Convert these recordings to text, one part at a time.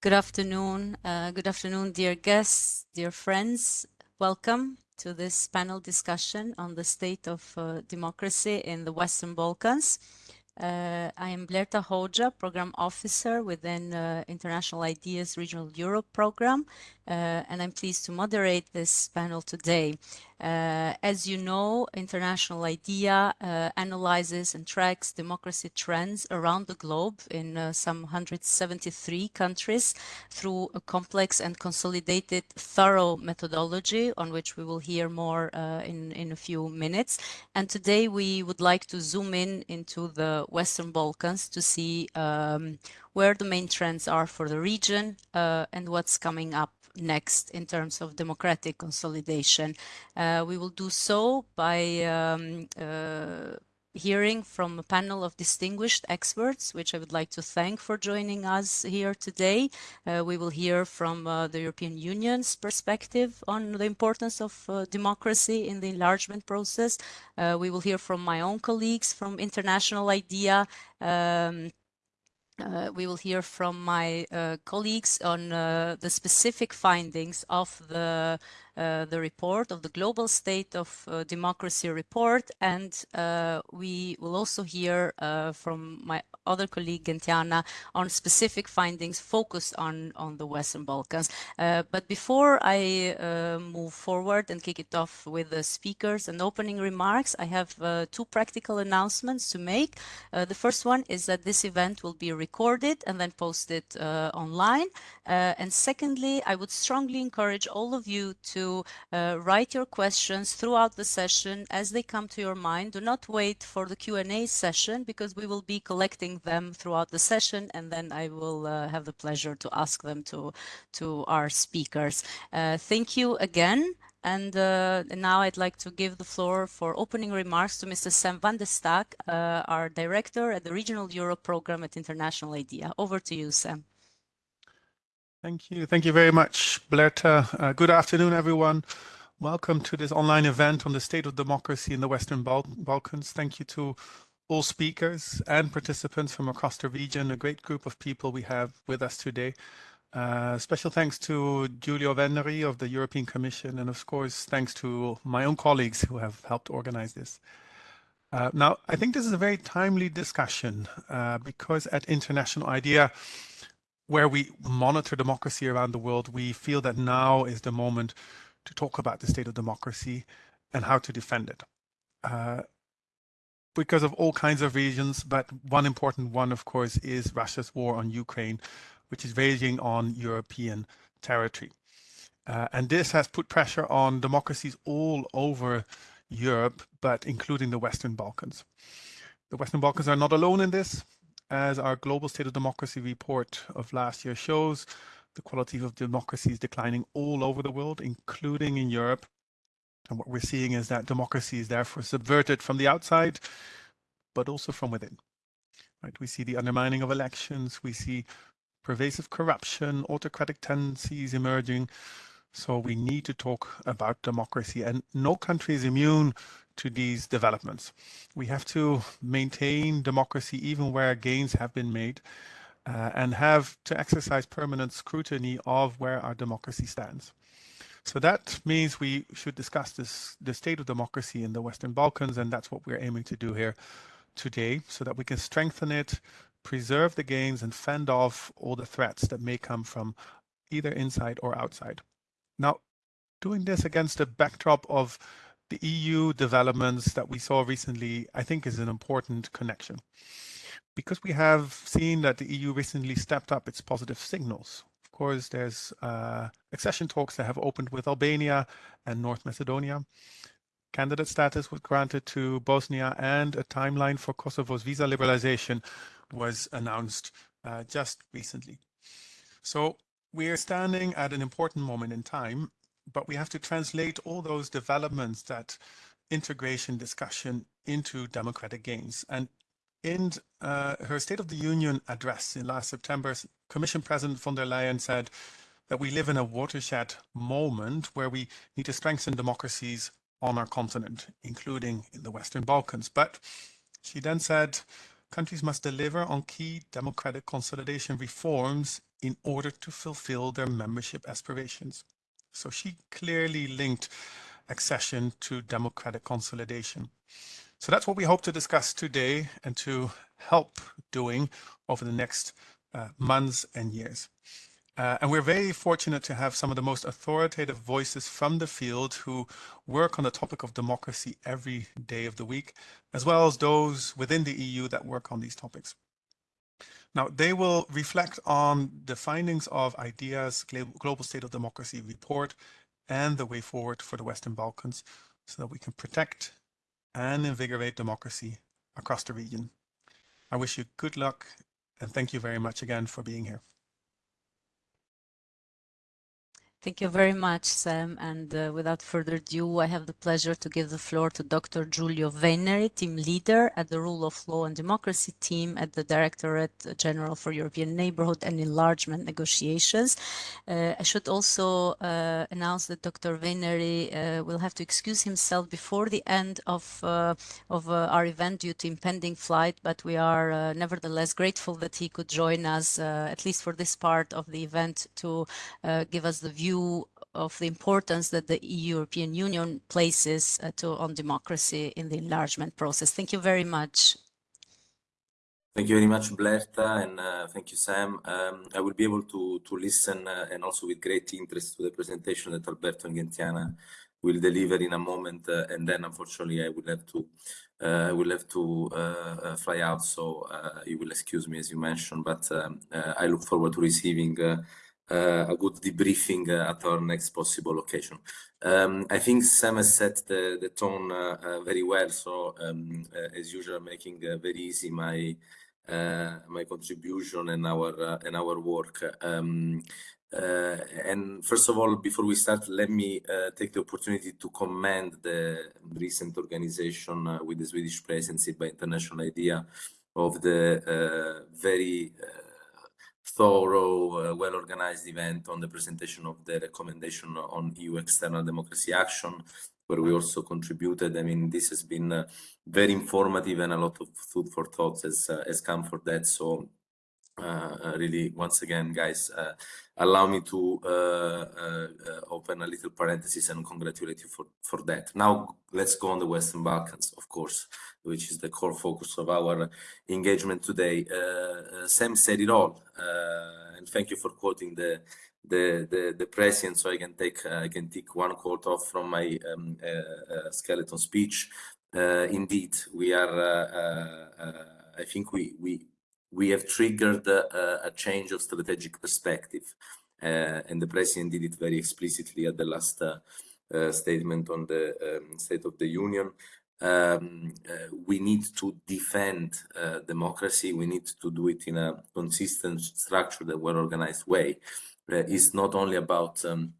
Good, afternoon. Uh, good afternoon, dear guests, dear friends. Welcome to this panel discussion on the state of uh, democracy in the Western Balkans. Uh, I am Blerta Hoja, Program Officer within uh, International IDEA's Regional Europe Program, uh, and I'm pleased to moderate this panel today. Uh, as you know, International IDEA uh, analyzes and tracks democracy trends around the globe in uh, some 173 countries through a complex and consolidated thorough methodology on which we will hear more uh, in, in a few minutes. And today we would like to zoom in into the Western Balkans to see um, where the main trends are for the region uh, and what's coming up next in terms of democratic consolidation. Uh, we will do so by um, uh, hearing from a panel of distinguished experts, which I would like to thank for joining us here today. Uh, we will hear from uh, the European Union's perspective on the importance of uh, democracy in the enlargement process. Uh, we will hear from my own colleagues from International IDEA, um, uh, we will hear from my uh, colleagues on uh, the specific findings of the Uh, the report of the Global State of uh, Democracy report. And uh, we will also hear uh, from my other colleague, Gentiana, on specific findings focused on, on the Western Balkans. Uh, but before I move forward and kick it off with the speakers and opening remarks, I have two practical announcements to make. the first one is that this event will be recorded and then posted online. and secondly, I would strongly encourage all of you to uh, write your questions throughout the session as they come to your mind. Do not wait for the Q&A session because we will be collecting them throughout the session and then I will uh, have the pleasure to ask them to, to our speakers. Uh, thank you again. And uh, now I'd like to give the floor for opening remarks to Mr. Sam van der Staak, uh, our director at the Regional Europe Program at International IDEA. Over to you, Sam. Thank you. Thank you very much, Blerta. Uh, good afternoon, everyone. Welcome to this online event on the state of democracy in the Western Bal Balkans. Thank you to all speakers and participants from across the region, a great group of people we have with us today. Uh, special thanks to Giulio Veneri of the European Commission, and of course, thanks to my own colleagues who have helped organize this. Uh, now, I think this is a very timely discussion uh, because at International IDEA, where we monitor democracy around the world, we feel that now is the moment to talk about the state of democracy and how to defend it. Uh, because of all kinds of reasons, but one important one, of course, is Russia's war on Ukraine, which is raging on European territory. Uh, and this has put pressure on democracies all over Europe, but including the Western Balkans. The Western Balkans are not alone in this as our Global State of Democracy report of last year shows, the quality of democracy is declining all over the world, including in Europe. And what we're seeing is that democracy is therefore subverted from the outside, but also from within. Right? We see the undermining of elections, we see pervasive corruption, autocratic tendencies emerging. So we need to talk about democracy and no country is immune to these developments. We have to maintain democracy even where gains have been made uh, and have to exercise permanent scrutiny of where our democracy stands. So that means we should discuss this, the state of democracy in the Western Balkans, and that's what we're aiming to do here today so that we can strengthen it, preserve the gains, and fend off all the threats that may come from either inside or outside. Now, doing this against a backdrop of the EU developments that we saw recently, I think is an important connection. Because we have seen that the EU recently stepped up its positive signals. Of course, there's uh, accession talks that have opened with Albania and North Macedonia. Candidate status was granted to Bosnia and a timeline for Kosovo's visa liberalization was announced uh, just recently. So we are standing at an important moment in time but we have to translate all those developments, that integration discussion into democratic gains. And in uh, her State of the Union address in last September, Commission President von der Leyen said that we live in a watershed moment where we need to strengthen democracies on our continent, including in the Western Balkans. But she then said countries must deliver on key democratic consolidation reforms in order to fulfill their membership aspirations. So she clearly linked accession to democratic consolidation. So that's what we hope to discuss today and to help doing over the next uh, months and years. Uh, and we're very fortunate to have some of the most authoritative voices from the field who work on the topic of democracy every day of the week, as well as those within the EU that work on these topics. Now, they will reflect on the findings of IDEA's Global State of Democracy report and the way forward for the Western Balkans so that we can protect and invigorate democracy across the region. I wish you good luck and thank you very much again for being here. Thank you very much, Sam. And uh, without further ado, I have the pleasure to give the floor to Dr. Giulio Veneri, team leader at the Rule of Law and Democracy team at the Directorate General for European Neighborhood and Enlargement Negotiations. Uh, I should also uh, announce that Dr. Veneri uh, will have to excuse himself before the end of, uh, of uh, our event due to impending flight, but we are nevertheless grateful that he could join us, at least for this part of the event, to give us the view view of the importance that the European Union places uh, to, on democracy in the enlargement process. Thank you very much. Thank you very much, Blerta, and uh, thank you, Sam. Um, I will be able to, to listen uh, and also with great interest to the presentation that Alberto and Gentiana will deliver in a moment, uh, and then unfortunately I will have to uh, I will have to uh, fly out, so you will excuse me as you mentioned, but um, I look forward to receiving a good debriefing uh, at our next possible occasion. Um, I think Sam has set the, the tone uh, very well, so um, as usual, making very easy my my contribution and our and our work. Um, uh, and first of all, before we start, let me uh, take the opportunity to commend the recent organization uh, with the Swedish presidency by International IDEA of the very thorough, uh, well-organized event on the presentation of the recommendation on EU external democracy action, where we also contributed. I mean, this has been uh, very informative and a lot of food for thought has, uh, has come for that. So Uh, uh, really, once again, guys, uh, allow me to uh, open a little parenthesis and congratulate you for, for that. Now, let's go on the Western Balkans, of course, which is the core focus of our engagement today. Sam said it all, and thank you for quoting the the the, the president so i can take uh, i can take one quote off from my um, uh, uh, skeleton speech indeed we are i think we we we have triggered uh, a change of strategic perspective. Uh, and the president did it very explicitly at the last uh, uh statement on the um, State of the Union. Um, uh, we need to defend uh, democracy. We need to do it in a consistent, structured, well-organized way. it's not only about um,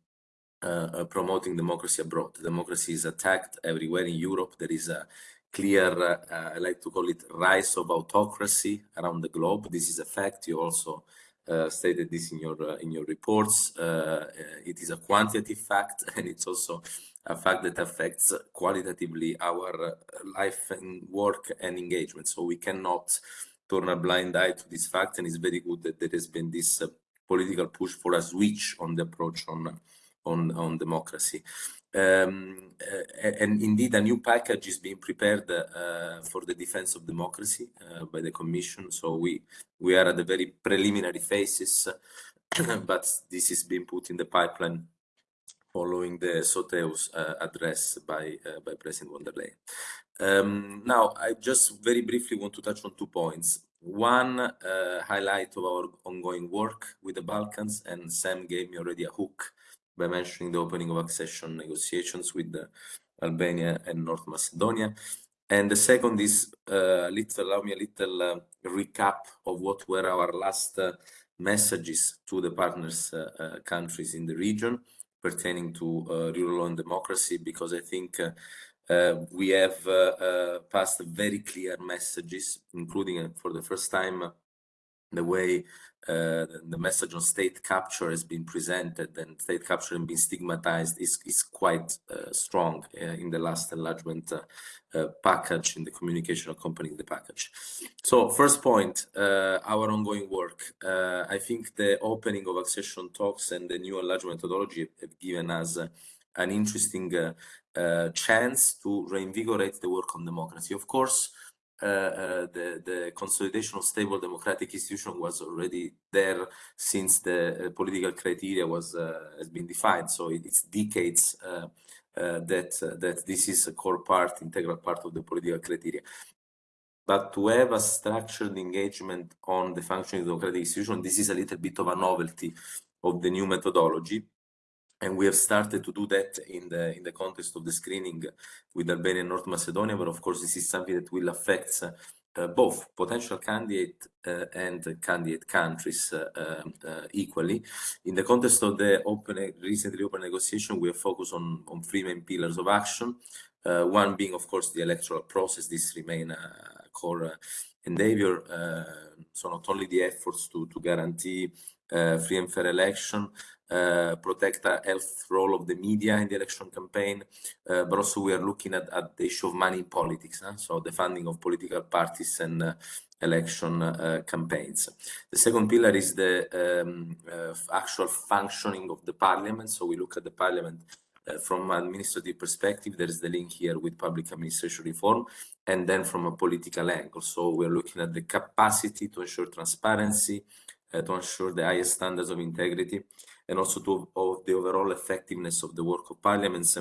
promoting democracy abroad. Democracy is attacked everywhere in Europe. There is a clear, uh, I like to call it rise of autocracy around the globe. This is a fact. You also uh, stated this in your uh, in your reports. It is a quantitative fact, and it's also a fact that affects qualitatively our life and work and engagement. So we cannot turn a blind eye to this fact, and it's very good that there has been this political push for a switch on the approach on on on democracy. Um, uh, and indeed, a new package is being prepared uh, for the defense of democracy uh, by the Commission. So we we are at the very preliminary phases, but this is being put in the pipeline following the SOTEUS uh, address by uh, by President von der Leyen. Um, now, I just very briefly want to touch on two points. One uh, highlight of our ongoing work with the Balkans, and Sam gave me already a hook by mentioning the opening of accession negotiations with Albania and North Macedonia. And the second is uh, little, allow me a little uh, recap of what were our last uh, messages to the partners uh, uh, countries in the region pertaining to uh, rule of law and democracy, because I think we have passed very clear messages, including for the first time the way uh, the message on state capture has been presented and state capture and been stigmatized is, is quite uh, strong uh, in the last enlargement uh, uh, package in the communication accompanying the package. So first point, uh, our ongoing work. I think the opening of accession talks and the new enlargement methodology have given us an interesting chance to reinvigorate the work on democracy. Of course, Uh, uh, the, the consolidation of stable democratic institution was already there since the uh, political criteria was uh, has been defined. So it's decades that that this is a core part, integral part of the political criteria. But to have a structured engagement on the functioning of democratic institution, this is a little bit of a novelty of the new methodology and we have started to do that in the in the context of the screening with Albania and North Macedonia. But of course, this is something that will affect uh, both potential candidate uh, and candidate countries uh, uh, equally. In the context of the open, recently open negotiation, we have focused on on three main pillars of action. Uh, one being, of course, the electoral process. This remain a core endeavor. so not only the efforts to to guarantee free and fair election, uh, protect the health role of the media in the election campaign, uh, but also we are looking at, at, the issue of money in politics, huh? so the funding of political parties and uh, election uh, campaigns. The second pillar is the um, uh, actual functioning of the parliament, so we look at the parliament uh, from an administrative perspective, there is the link here with public administration reform, and then from a political angle. So we're looking at the capacity to ensure transparency, to ensure the highest standards of integrity, and also to of the overall effectiveness of the work of parliaments,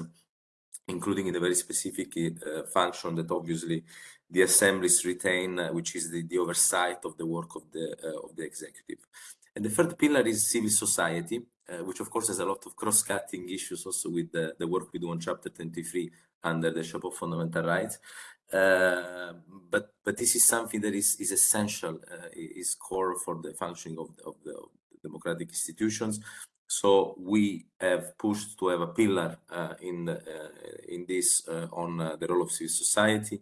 including in the very specific uh, function that obviously the assemblies retain, uh, which is the, the, oversight of the work of the uh, of the executive. And the third pillar is civil society, uh, which of course has a lot of cross-cutting issues also with the, the work we do on Chapter 23 under the shape of Fundamental Rights. Uh, but but this is something that is is essential, uh, is core for the functioning of the, of the, democratic institutions. So we have pushed to have a pillar uh, in uh, in this uh, on uh, the role of civil society.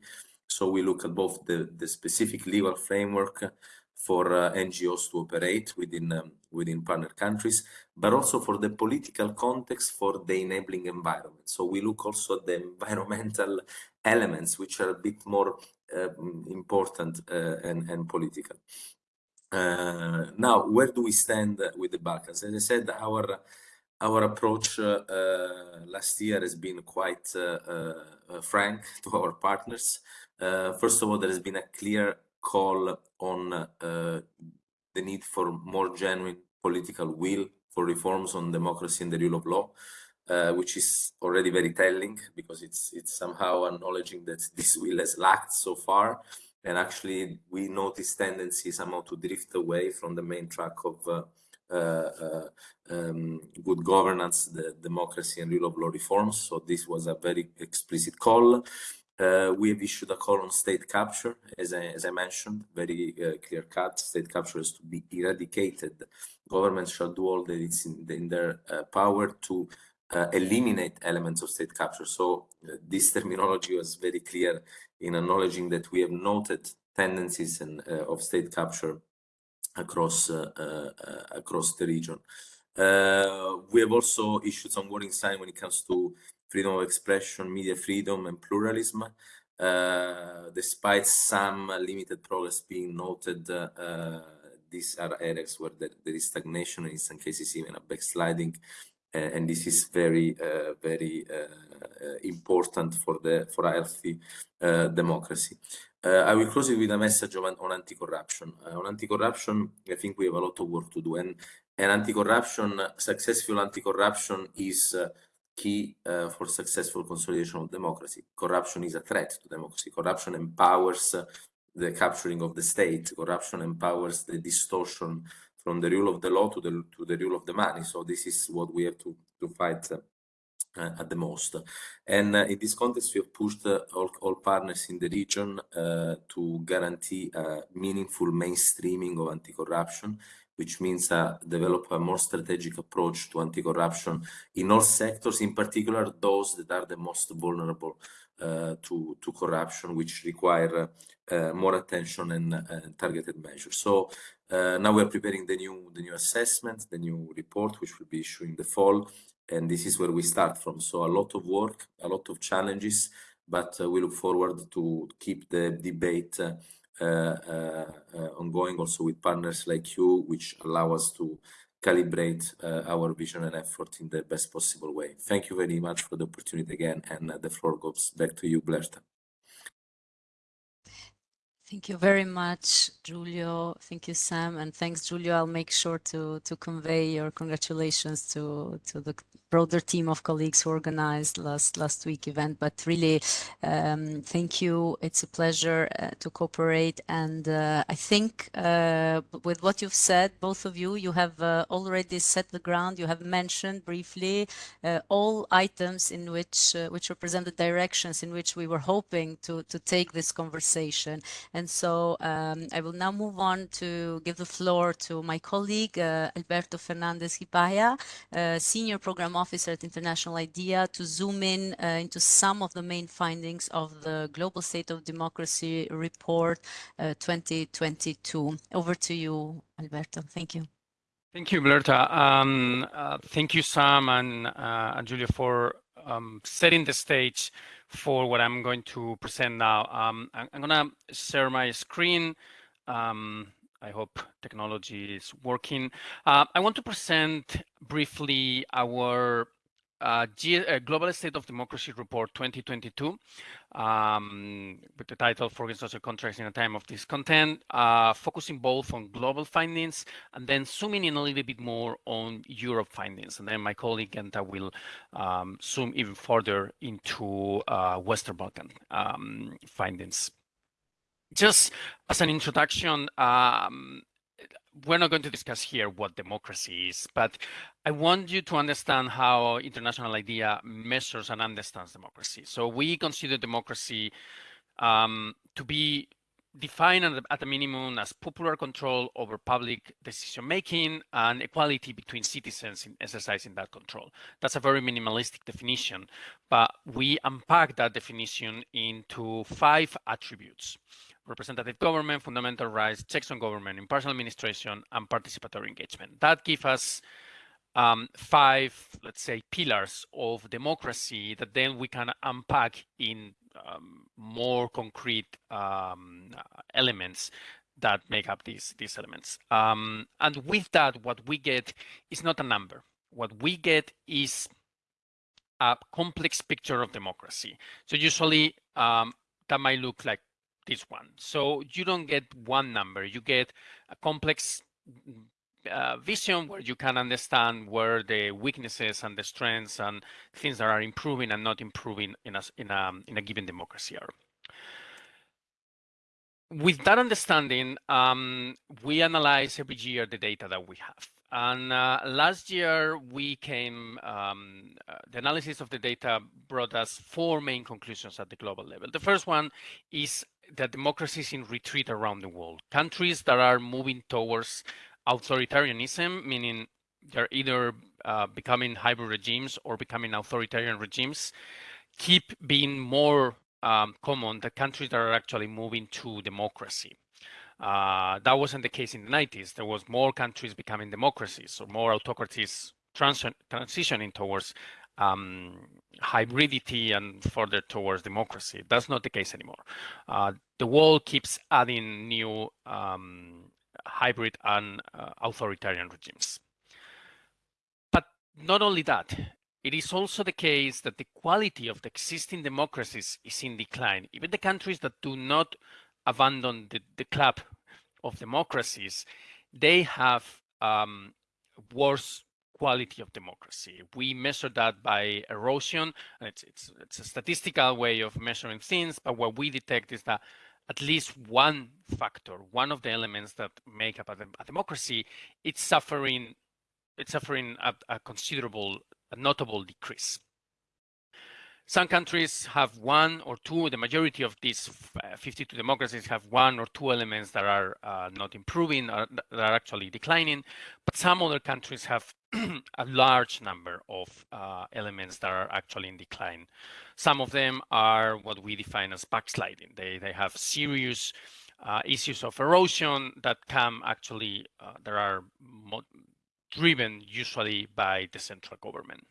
So we look at both the, the specific legal framework for NGOs to operate within um, within partner countries, but also for the political context for the enabling environment. So we look also at the environmental elements, which are a bit more uh, important and, and political. Uh, now, where do we stand with the Balkans? As I said, our our approach uh, last year has been quite uh, frank to our partners. first of all, there has been a clear call on the need for more genuine political will for reforms on democracy and the rule of law, uh, which is already very telling because it's it's somehow acknowledging that this will has lacked so far and actually we notice tendency somehow to drift away from the main track of uh, uh, uh, um, good governance, the democracy and rule of law reforms. So this was a very explicit call. Uh, we have issued a call on state capture, as I, as I mentioned, very uh, clear cut. State capture is to be eradicated. Governments shall do all that it's in, in their uh, power to eliminate elements of state capture. So this terminology was very clear in acknowledging that we have noted tendencies and, uh, of state capture across uh, uh, across the region. we have also issued some warning sign when it comes to freedom of expression, media freedom, and pluralism. Uh, despite some limited progress being noted, uh, these are areas where there, there is stagnation and in some cases even a backsliding and this is very uh, very uh, important for the for a healthy uh, democracy. I will close it with a message on, on anti-corruption. on anti-corruption, I think we have a lot of work to do, and and anti-corruption, successful anti-corruption is key uh, for successful consolidation of democracy. Corruption is a threat to democracy. Corruption empowers uh, the capturing of the state. Corruption empowers the distortion from the rule of the law to the to the rule of the money. So this is what we have to to fight uh, at the most. And uh, in this context, we have pushed uh, all, all, partners in the region uh, to guarantee a meaningful mainstreaming of anti-corruption, which means uh, develop a more strategic approach to anti-corruption in all sectors, in particular those that are the most vulnerable uh, to, to corruption, which require uh, more attention and targeted measures. So Uh, now we're preparing the new the new assessment, the new report, which will be issued in the fall, and this is where we start from. So a lot of work, a lot of challenges, but we look forward to keep the debate uh, uh, uh ongoing also with partners like you, which allow us to calibrate uh, our vision and effort in the best possible way. Thank you very much for the opportunity again, and the floor goes back to you, Blerta. Thank you very much, Giulio. Thank you, Sam, and thanks, Giulio. I'll make sure to to convey your congratulations to to the broader team of colleagues who organized last last week event. But really, um, thank you. It's a pleasure uh, to cooperate. And uh, I think uh, with what you've said, both of you, you have uh, already set the ground. You have mentioned briefly uh, all items in which uh, which represent the directions in which we were hoping to to take this conversation. And so um, I will now move on to give the floor to my colleague Alberto Fernandez Gibaja, senior program officer at International IDEA to zoom in uh, into some of the main findings of the Global State of Democracy Report uh, 2022. Over to you, Alberto. Thank you. Thank you, Blerta. Um, uh, thank you, Sam and, uh, and Giulio, for um, setting the stage for what I'm going to present now. Um, I'm, I'm going to share my screen. Um, I hope technology is working. Uh, I want to present briefly our uh, uh, Global State of Democracy Report 2022 um, with the title Forging Social Contracts in a Time of Discontent, uh, focusing both on global findings and then zooming in a little bit more on Europe findings. And then my colleague Genta will um, zoom even further into uh, Western Balkan um, findings just as an introduction, um, we're not going to discuss here what democracy is, but I want you to understand how International IDEA measures and understands democracy. So we consider democracy um, to be defined at a minimum as popular control over public decision making and equality between citizens in exercising that control. That's a very minimalistic definition, but we unpack that definition into five attributes representative government, fundamental rights, checks on government, impartial administration, and participatory engagement. That gives us um, five, let's say, pillars of democracy that then we can unpack in um, more concrete um, elements that make up these these elements. Um, and with that, what we get is not a number. What we get is a complex picture of democracy. So usually um, that might look like this one. So you don't get one number, you get a complex uh, vision where you can understand where the weaknesses and the strengths and things that are improving and not improving in a, in a, in a given democracy are. With that understanding, um, we analyze every year the data that we have. And uh, last year, we came, um, uh, the analysis of the data brought us four main conclusions at the global level. The first one is that democracy is in retreat around the world. Countries that are moving towards authoritarianism, meaning they're either uh, becoming hybrid regimes or becoming authoritarian regimes, keep being more um, common than countries that are actually moving to democracy. Uh, that wasn't the case in the 90s. There was more countries becoming democracies or more autocracies trans transitioning towards um, hybridity and further towards democracy. That's not the case anymore. Uh, the world keeps adding new um, hybrid and uh, authoritarian regimes. But not only that, it is also the case that the quality of the existing democracies is in decline. Even the countries that do not abandon the, the club of democracies, they have um, worse quality of democracy. We measure that by erosion. It's, it's, it's a statistical way of measuring things, but what we detect is that at least one factor, one of the elements that make up a, a democracy, it's suffering, it's suffering a, a considerable, a notable decrease. Some countries have one or two, the majority of these uh, 52 democracies have one or two elements that are uh, not improving, or that are actually declining, but some other countries have a large number of uh, elements that are actually in decline. Some of them are what we define as backsliding. They, they have serious uh, issues of erosion that come actually, uh, that are driven usually by the central government.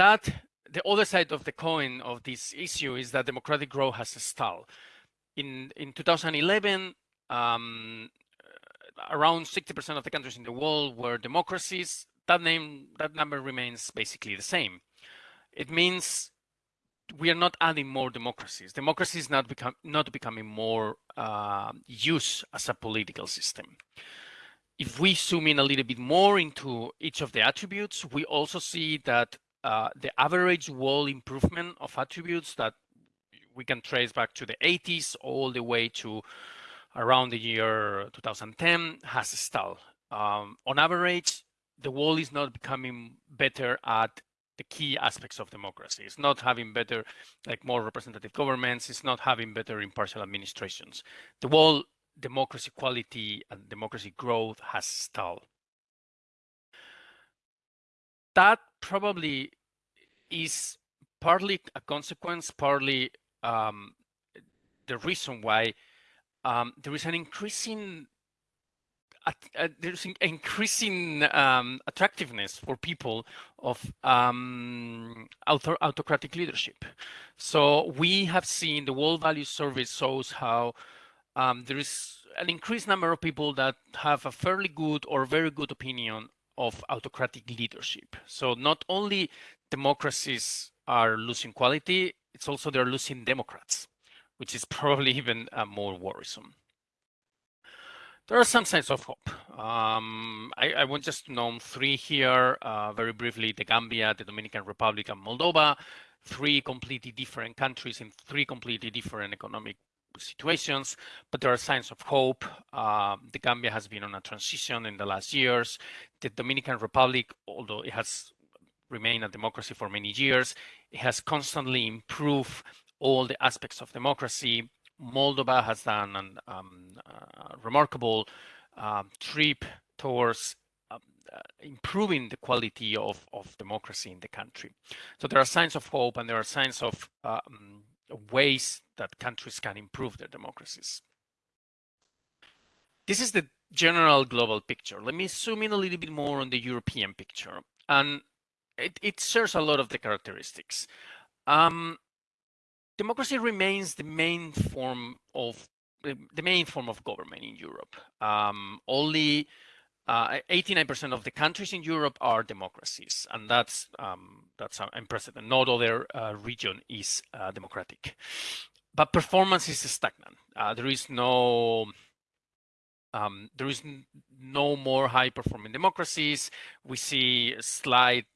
That the other side of the coin of this issue is that democratic growth has stalled. In in 2011, um, around 60% of the countries in the world were democracies. That name, that number remains basically the same. It means we are not adding more democracies. Democracy is not become not becoming more uh, used as a political system. If we zoom in a little bit more into each of the attributes, we also see that uh, the average wall improvement of attributes that we can trace back to the 80s all the way to around the year 2010 has stalled. Um, on average, the wall is not becoming better at the key aspects of democracy. It's not having better, like more representative governments. It's not having better impartial administrations. The wall democracy quality and democracy growth has stalled. That probably is partly a consequence, partly um, the reason why um, there is an increasing uh, there's increasing um, attractiveness for people of um, author autocratic leadership. So we have seen the World Value Survey shows how um, there is an increased number of people that have a fairly good or very good opinion of autocratic leadership. So not only democracies are losing quality, it's also they're losing Democrats which is probably even uh, more worrisome. There are some signs of hope. Um, I, I, want just to name three here uh, very briefly, the Gambia, the Dominican Republic, and Moldova, three completely different countries in three completely different economic situations, but there are signs of hope. Uh, the Gambia has been on a transition in the last years. The Dominican Republic, although it has remained a democracy for many years, it has constantly improved all the aspects of democracy. Moldova has done a um, uh, remarkable uh, trip towards um, uh, improving the quality of, of democracy in the country. So there are signs of hope and there are signs of um, ways that countries can improve their democracies. This is the general global picture. Let me zoom in a little bit more on the European picture. And it, it shares a lot of the characteristics. Um, democracy remains the main form of the main form of government in Europe. Um, only 89% uh, of the countries in Europe are democracies, and that's um, that's unprecedented. No other uh, region is uh, democratic, but performance is stagnant. Uh, there is no um, there is no more high performing democracies. We see a slight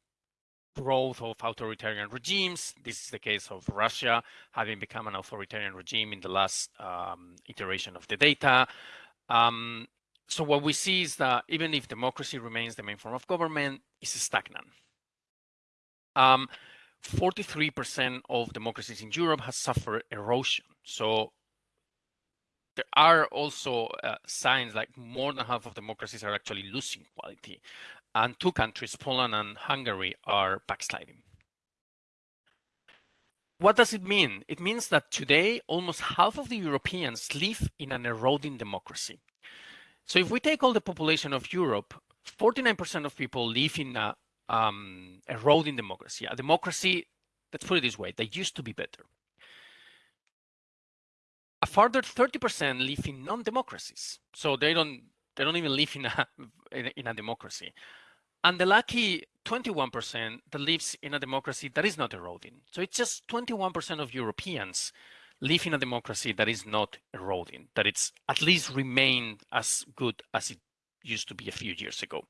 growth of authoritarian regimes. This is the case of Russia having become an authoritarian regime in the last um, iteration of the data. Um, so what we see is that even if democracy remains the main form of government, it's stagnant. 43% um, of democracies in Europe has suffered erosion. So there are also uh, signs like more than half of democracies are actually losing quality and two countries, Poland and Hungary, are backsliding. What does it mean? It means that today, almost half of the Europeans live in an eroding democracy. So if we take all the population of Europe, 49% of people live in a um, eroding democracy, a democracy, let's put it this way, that used to be better. A further 30% live in non-democracies. So they don't they don't even live in a in a democracy and the lucky 21% that lives in a democracy that is not eroding. So it's just 21% of Europeans live in a democracy that is not eroding, that it's at least remained as good as it used to be a few years ago.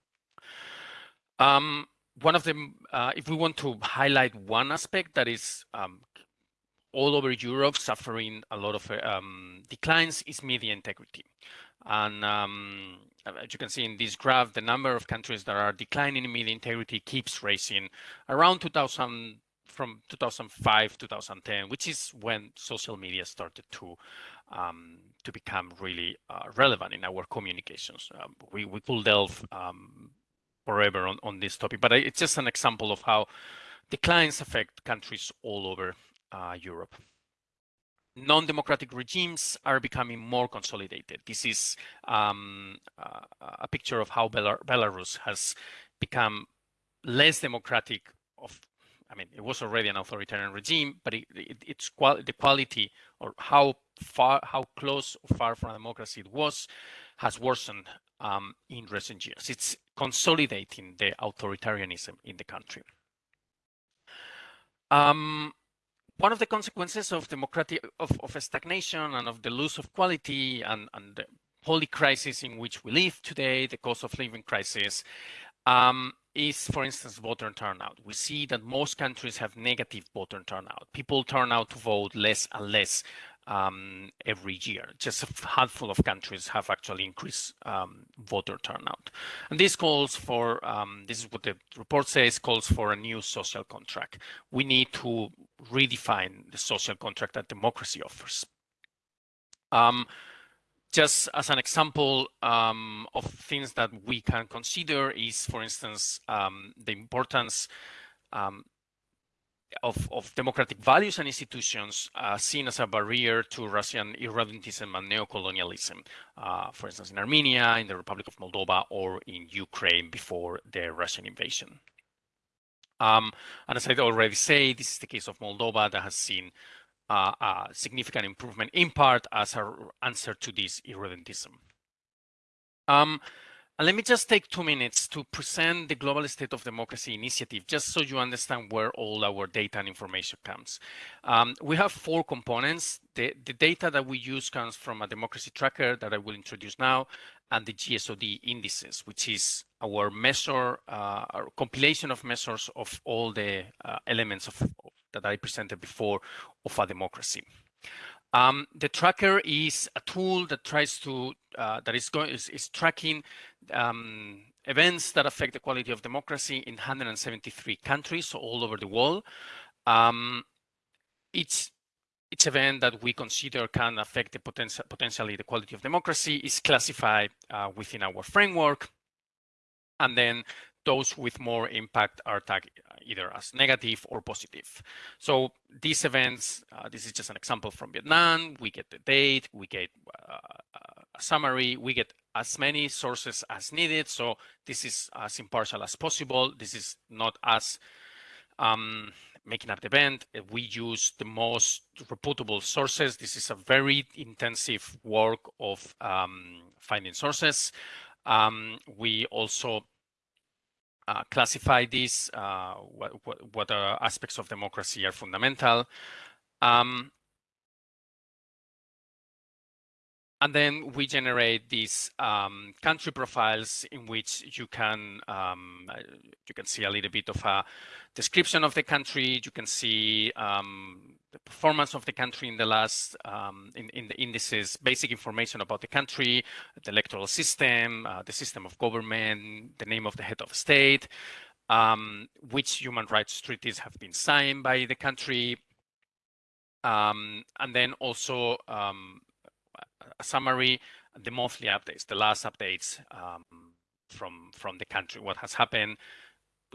Um, one of them, uh, if we want to highlight one aspect that is um, all over Europe suffering a lot of um, declines is media integrity. And um, as you can see in this graph, the number of countries that are declining in media integrity keeps rising around 2000 from 2005 2010 which is when social media started to um, to become really uh, relevant in our communications um, we, we could delve um, forever on, on this topic but it's just an example of how declines affect countries all over uh, Europe non-democratic regimes are becoming more consolidated. This is um, uh, a picture of how Belarus has become less democratic of I mean, it was already an authoritarian regime, but it, it, it's qual the quality or how far, how close or far from democracy it was, has worsened um, in recent years. It's consolidating the authoritarianism in the country. Um, one of the consequences of democratic of, of stagnation and of the loss of quality and, and the holy crisis in which we live today, the cost of living crisis, um, is, for instance, voter turnout. We see that most countries have negative voter turnout. People turn out to vote less and less um, every year. Just a handful of countries have actually increased um, voter turnout. And this calls for, um, this is what the report says, calls for a new social contract. We need to redefine the social contract that democracy offers. Just as an example um, of things that we can consider is, for instance, um, the importance um, of, of, democratic values and institutions uh, seen as a barrier to Russian irredentism and neocolonialism, uh, for instance, in Armenia, in the Republic of Moldova, or in Ukraine before the Russian invasion. Um, and as I already say, this is the case of Moldova that has seen uh, a significant improvement in part as an answer to this irredentism. Um, let me just take two minutes to present the Global State of Democracy Initiative, just so you understand where all our data and information comes. Um, we have four components. The, the, data that we use comes from a democracy tracker that I will introduce now, and the GSOD indices, which is our measure, uh, our compilation of measures of all the uh, elements of, that I presented before of a democracy. Um, the tracker is a tool that tries to uh, that is going is, is tracking um, events that affect the quality of democracy in 173 countries so all over the world. Um, each each event that we consider can affect the potential potentially the quality of democracy is classified uh, within our framework, and then those with more impact are tagged either as negative or positive. So these events, uh, this is just an example from Vietnam. We get the date, we get uh, a summary, we get as many sources as needed. So this is as impartial as possible. This is not as um, making up the event. We use the most reputable sources. This is a very intensive work of um, finding sources. Um, we also uh, classify these, uh, what, what, what aspects of democracy are fundamental. Um, and then we generate these um, country profiles in which you can um, you can see a little bit of a description of the country. You can see um, the performance of the country in the last um, in, in the indices, basic information about the country, the electoral system, uh, the system of government, the name of the head of state, um, which human rights treaties have been signed by the country, um, and then also um, a summary, the monthly updates, the last updates um, from from the country, what has happened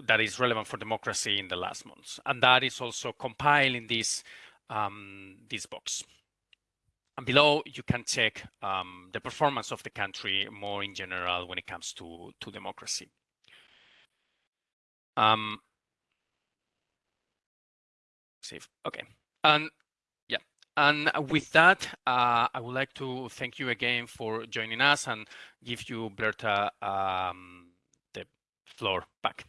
that is relevant for democracy in the last months, and that is also compiled in this um, this box. And below, you can check um, the performance of the country more in general when it comes to, to democracy. Um, save. Okay. And. And with that, uh, I would like to thank you again for joining us and give you, Blerta, um, the floor back.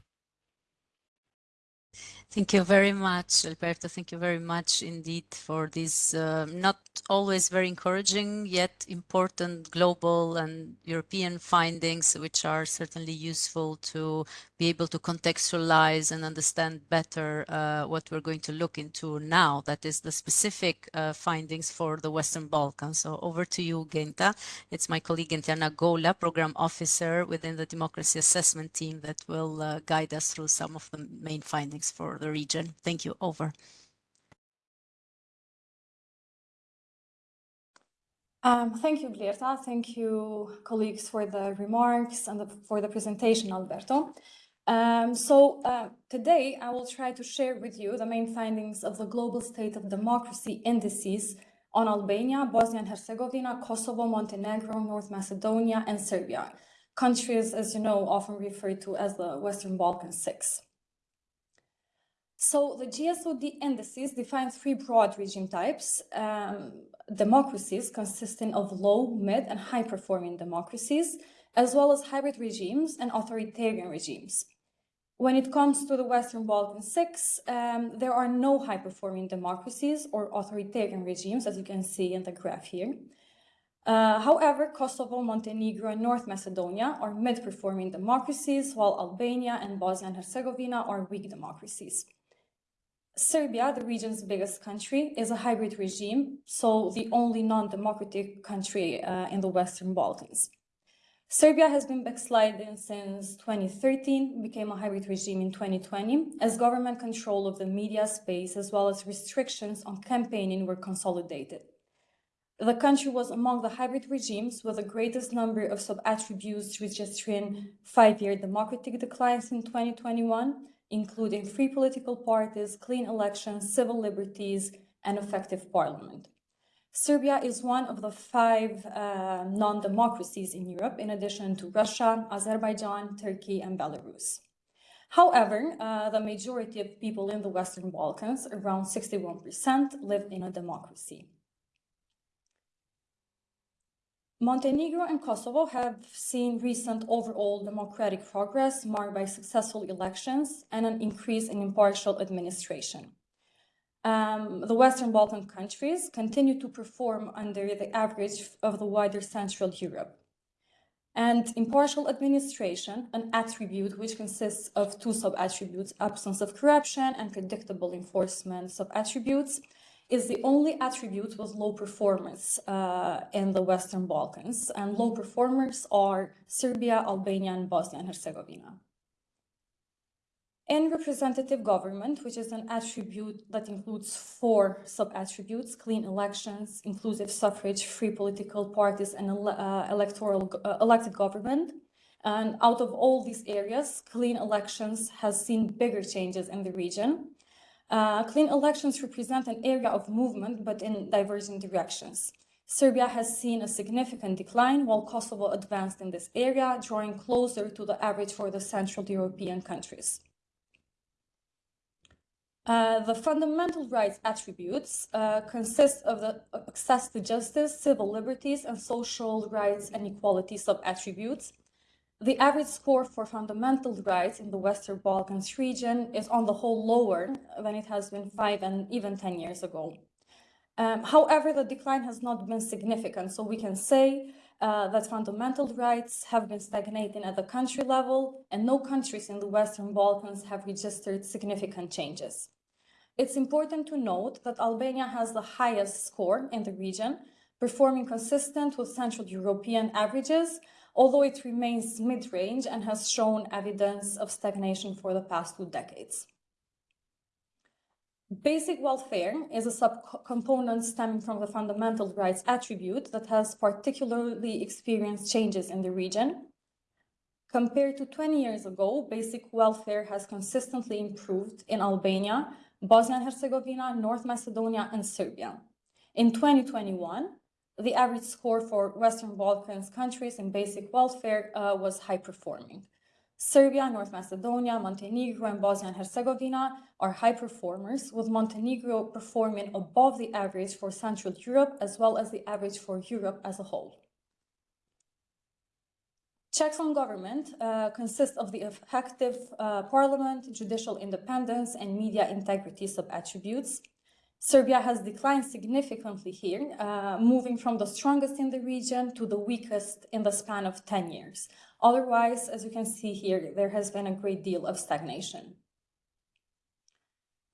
Thank you very much, Alberto. Thank you very much indeed for this uh, not always very encouraging yet important global and European findings, which are certainly useful to be able to contextualize and understand better uh, what we're going to look into now. That is the specific uh, findings for the Western Balkans. So over to you, Genta. It's my colleague Gentiana Gola, Program Officer within the Democracy Assessment Team that will uh, guide us through some of the main findings for the region. Thank you. Over. Um, thank you, Blerta. Thank you, colleagues, for the remarks and the, for the presentation, Alberto. Um, so uh, today I will try to share with you the main findings of the Global State of Democracy Indices on Albania, Bosnia and Herzegovina, Kosovo, Montenegro, North Macedonia, and Serbia, countries, as you know, often referred to as the Western Balkan Six. So the GSOD indices define three broad regime types, um, democracies consisting of low, mid, and high-performing democracies, as well as hybrid regimes and authoritarian regimes. When it comes to the Western Balkan Six, um, there are no high-performing democracies or authoritarian regimes, as you can see in the graph here. Uh, however, Kosovo, Montenegro, and North Macedonia are mid-performing democracies, while Albania and Bosnia and Herzegovina are weak democracies. Serbia, the region's biggest country, is a hybrid regime, so the only non-democratic country uh, in the Western Balkans. Serbia has been backsliding since 2013, became a hybrid regime in 2020, as government control of the media space as well as restrictions on campaigning were consolidated. The country was among the hybrid regimes with the greatest number of sub-attributes registering five-year democratic declines in 2021, including free political parties, clean elections, civil liberties, and effective parliament. Serbia is one of the five uh, non-democracies in Europe, in addition to Russia, Azerbaijan, Turkey, and Belarus. However, uh, the majority of people in the Western Balkans, around 61%, live in a democracy. Montenegro and Kosovo have seen recent overall democratic progress marked by successful elections and an increase in impartial administration um, the Western Balkan countries continue to perform under the average of the wider Central Europe. And impartial administration, an attribute which consists of two sub-attributes, absence of corruption and predictable enforcement sub-attributes, is the only attribute with low performance uh, in the Western Balkans. And low performers are Serbia, Albania, and Bosnia and Herzegovina. And representative government, which is an attribute that includes four sub-attributes, clean elections, inclusive suffrage, free political parties, and uh, electoral uh, elected government. And out of all these areas, clean elections has seen bigger changes in the region. Uh, clean elections represent an area of movement, but in diverging directions. Serbia has seen a significant decline, while Kosovo advanced in this area, drawing closer to the average for the Central European countries. Uh, the fundamental rights attributes uh, consist of the access to justice, civil liberties, and social rights and equality sub-attributes. The average score for fundamental rights in the Western Balkans region is on the whole lower than it has been five and even 10 years ago. Um, however, the decline has not been significant, so we can say uh, that fundamental rights have been stagnating at the country level, and no countries in the Western Balkans have registered significant changes. It's important to note that Albania has the highest score in the region, performing consistent with Central European averages, although it remains mid-range and has shown evidence of stagnation for the past two decades. Basic welfare is a subcomponent stemming from the fundamental rights attribute that has particularly experienced changes in the region. Compared to 20 years ago, basic welfare has consistently improved in Albania, Bosnia and Herzegovina, North Macedonia, and Serbia. In 2021, the average score for Western Balkans countries in basic welfare uh, was high performing. Serbia, North Macedonia, Montenegro, and Bosnia and Herzegovina are high performers, with Montenegro performing above the average for Central Europe as well as the average for Europe as a whole. Checks on government uh, consist of the effective uh, parliament, judicial independence, and media integrity sub-attributes. Serbia has declined significantly here, uh, moving from the strongest in the region to the weakest in the span of 10 years. Otherwise, as you can see here, there has been a great deal of stagnation.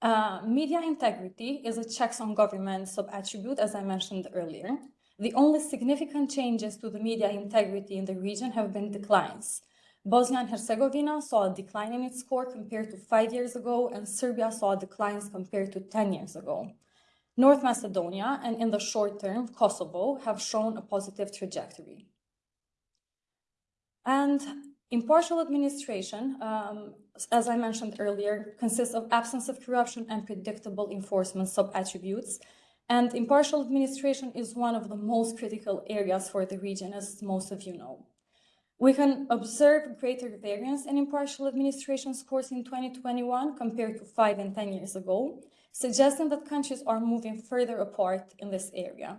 Uh, media integrity is a checks on government sub-attribute, as I mentioned earlier. The only significant changes to the media integrity in the region have been declines. Bosnia and Herzegovina saw a decline in its score compared to five years ago, and Serbia saw declines compared to 10 years ago. North Macedonia and in the short term, Kosovo have shown a positive trajectory. And impartial administration, um, as I mentioned earlier, consists of absence of corruption and predictable enforcement sub-attributes And impartial administration is one of the most critical areas for the region, as most of you know. We can observe greater variance in impartial administration scores in 2021 compared to five and 10 years ago, suggesting that countries are moving further apart in this area.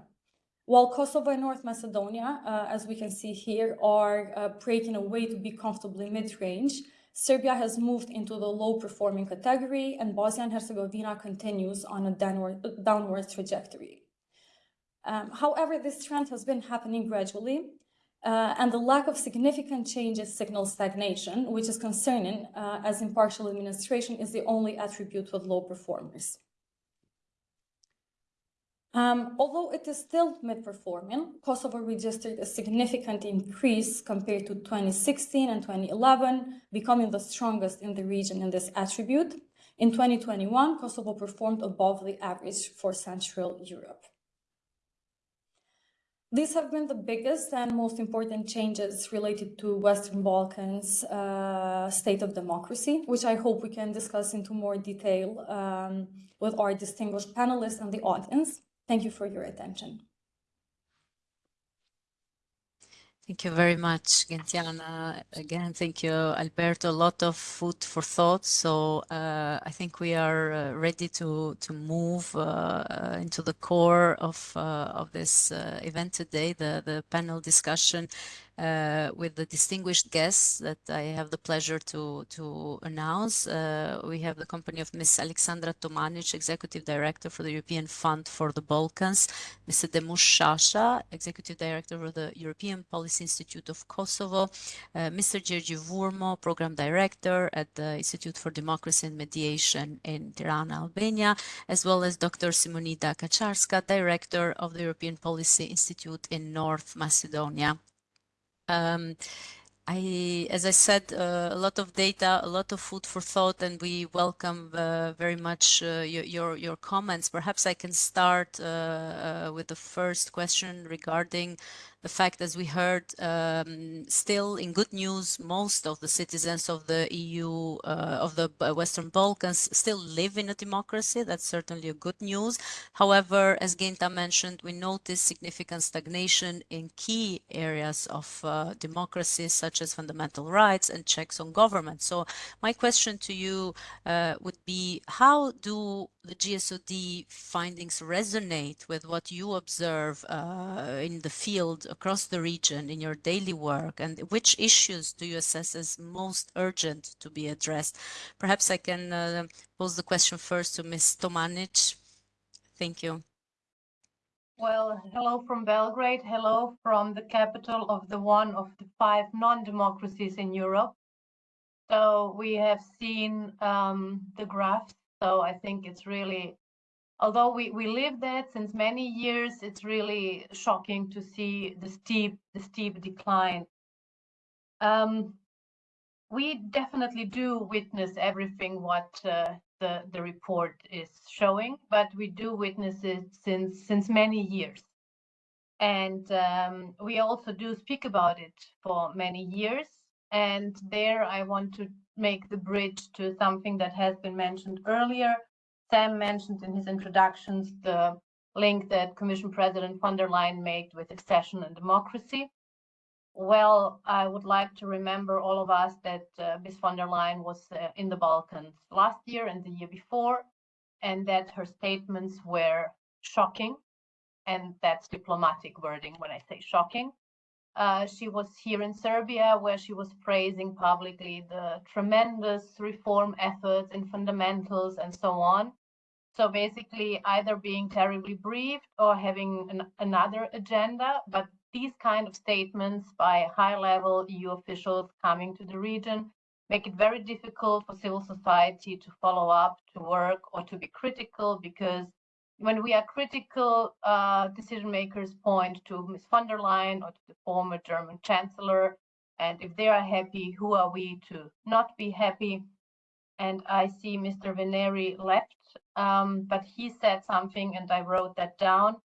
While Kosovo and North Macedonia, uh, as we can see here, are uh, breaking away to be comfortably mid-range, Serbia has moved into the low-performing category, and Bosnia and Herzegovina continues on a downward, downward trajectory. Um, however, this trend has been happening gradually, uh, and the lack of significant changes signals stagnation, which is concerning uh, as impartial administration is the only attribute with low performers. Um, although it is still mid-performing, Kosovo registered a significant increase compared to 2016 and 2011, becoming the strongest in the region in this attribute. In 2021, Kosovo performed above the average for Central Europe. These have been the biggest and most important changes related to Western Balkans uh, state of democracy, which I hope we can discuss into more detail um, with our distinguished panelists and the audience. Thank you for your attention. Thank you very much, Gentiana. Again, thank you, Alberto. A lot of food for thought. So uh, I think we are uh, ready to to move uh, uh into the core of uh, of this uh, event today, the the panel discussion uh, with the distinguished guests that I have the pleasure to, to announce. Uh, we have the company of Ms. Alexandra Tomanic, Executive Director for the European Fund for the Balkans, Mr. Demush Shasha, Executive Director for the European Policy Institute of Kosovo, uh, Mr. Gjergj Vurmo, Program Director at the Institute for Democracy and Mediation in Tirana, Albania, as well as Dr. Simonida Kacarska, Director of the European Policy Institute in North Macedonia. Um, I, as I said, uh, a lot of data, a lot of food for thought, and we welcome uh, very much uh, your, your, comments. Perhaps I can start uh, uh, with the first question regarding the fact, as we heard, um, still in good news, most of the citizens of the EU, uh, of the Western Balkans, still live in a democracy. That's certainly a good news. However, as Genta mentioned, we notice significant stagnation in key areas of uh, democracy, such as fundamental rights and checks on government. So my question to you uh, would be, how do the GSOD findings resonate with what you observe uh, in the field across the region in your daily work and which issues do you assess as most urgent to be addressed? Perhaps I can uh, pose the question first to Ms. Tomanic. Thank you. Well, hello from Belgrade. Hello from the capital of the one of the five non-democracies in Europe. So we have seen um, the graphs so I think it's really, although we, we live that since many years, it's really shocking to see the steep, the steep decline. Um, we definitely do witness everything what uh, the, the report is showing, but we do witness it since, since many years. And um, we also do speak about it for many years. And there I want to make the bridge to something that has been mentioned earlier. Sam mentioned in his introductions the link that Commission President von der Leyen made with accession and democracy. Well, I would like to remember all of us that uh, Ms. von der Leyen was uh, in the Balkans last year and the year before, and that her statements were shocking. And that's diplomatic wording when I say shocking. Uh, she was here in Serbia, where she was praising publicly the tremendous reform efforts in fundamentals and so on. So basically, either being terribly briefed or having an, another agenda. But these kind of statements by high-level EU officials coming to the region make it very difficult for civil society to follow up, to work, or to be critical because when we are critical, uh, decision makers point to Ms. von der Leyen or to the former German chancellor. And if they are happy, who are we to not be happy? And I see Mr. Venneri left, um, but he said something and I wrote that down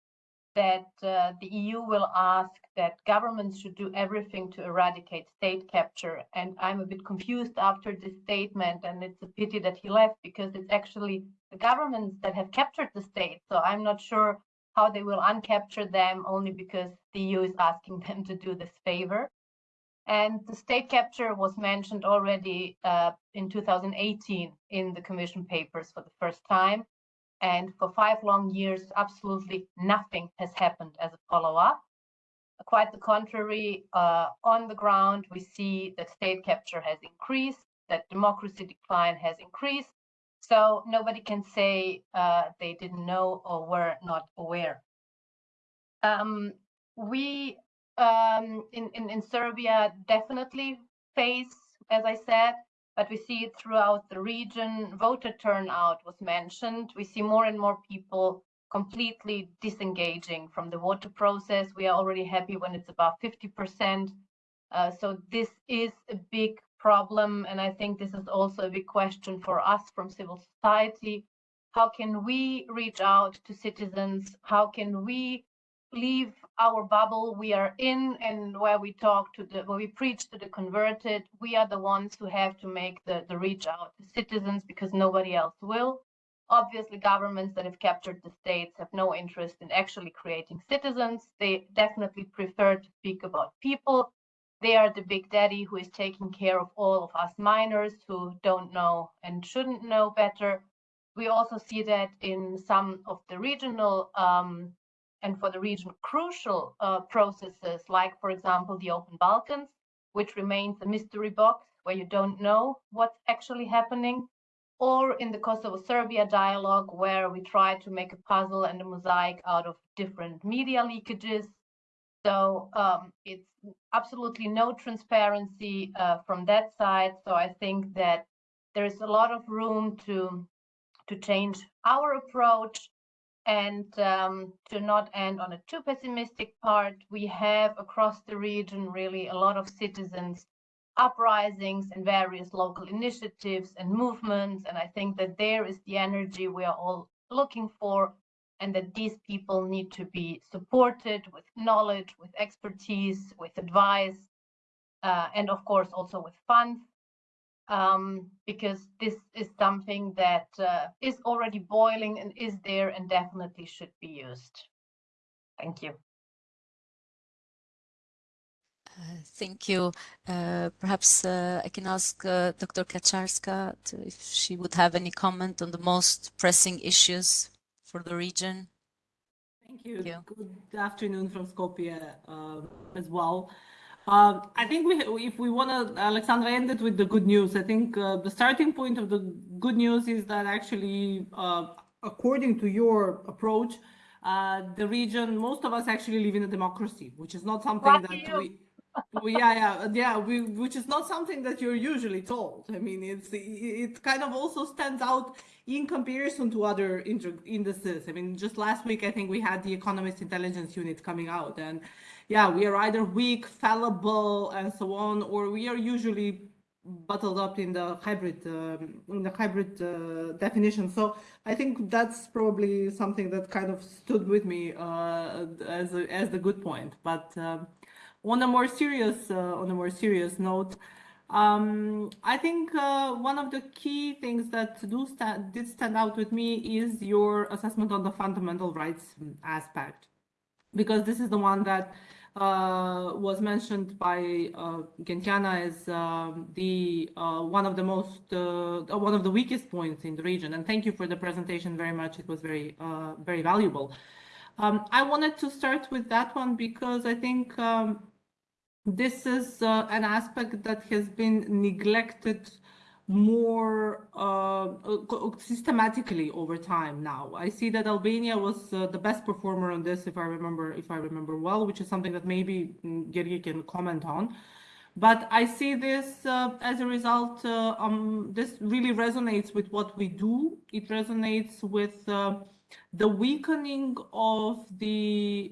that uh, the EU will ask that governments should do everything to eradicate state capture. And I'm a bit confused after this statement, and it's a pity that he left because it's actually the governments that have captured the state. So I'm not sure how they will uncapture them only because the EU is asking them to do this favor. And the state capture was mentioned already uh, in 2018 in the Commission papers for the first time. And for five long years, absolutely nothing has happened as a follow-up. Quite the contrary, uh, on the ground, we see that state capture has increased, that democracy decline has increased. So nobody can say uh, they didn't know or were not aware. Um, we um, in, in, in Serbia definitely face, as I said, but we see it throughout the region. Voter turnout was mentioned. We see more and more people completely disengaging from the voter process. We are already happy when it's about 50%. Uh, so this is a big problem. And I think this is also a big question for us from civil society. How can we reach out to citizens? How can we leave our bubble we are in and where we talk to the where we preach to the converted we are the ones who have to make the, the reach out to citizens because nobody else will. Obviously governments that have captured the states have no interest in actually creating citizens. They definitely prefer to speak about people. They are the big daddy who is taking care of all of us minors who don't know and shouldn't know better. We also see that in some of the regional um, and for the region crucial uh, processes, like, for example, the Open Balkans, which remains a mystery box where you don't know what's actually happening, or in the Kosovo-Serbia dialogue, where we try to make a puzzle and a mosaic out of different media leakages. So um, it's absolutely no transparency uh, from that side. So I think that there is a lot of room to to change our approach and um, to not end on a too pessimistic part, we have across the region really a lot of citizens uprisings and various local initiatives and movements. And I think that there is the energy we are all looking for and that these people need to be supported with knowledge, with expertise, with advice, uh, and of course also with funds um, because this is something that uh, is already boiling and is there and definitely should be used. Thank you. Uh, thank you. Uh, perhaps uh, I can ask uh, Dr. Kacarska to, if she would have any comment on the most pressing issues for the region. Thank you. Thank you. Good afternoon from Skopje uh, as well. Uh, I think we, if we want to, Alexandra ended with the good news. I think uh, the starting point of the good news is that actually, uh, according to your approach, uh, the region, most of us actually live in a democracy, which is not something that we, we, yeah, yeah, yeah, we, which is not something that you're usually told. I mean, it's it kind of also stands out in comparison to other indices. I mean, just last week, I think we had the Economist Intelligence Unit coming out, and yeah, we are either weak, fallible, and so on, or we are usually bottled up in the hybrid um, in the hybrid uh, definition. So I think that's probably something that kind of stood with me uh, as a, as the good point. But um, on a more serious uh, on a more serious note. Um, I think uh, one of the key things that do stand, did stand out with me is your assessment on the fundamental rights aspect, because this is the one that uh, was mentioned by uh, Gentiana as um, the uh, one of the most uh, one of the weakest points in the region. And thank you for the presentation very much. It was very uh, very valuable. Um, I wanted to start with that one because I think um, this is uh, an aspect that has been neglected more uh, uh, systematically over time now. I see that Albania was uh, the best performer on this, if I remember, if I remember well, which is something that maybe mm, Gjergj can comment on. But I see this uh, as a result, uh, um, this really resonates with what we do. It resonates with uh, the weakening of the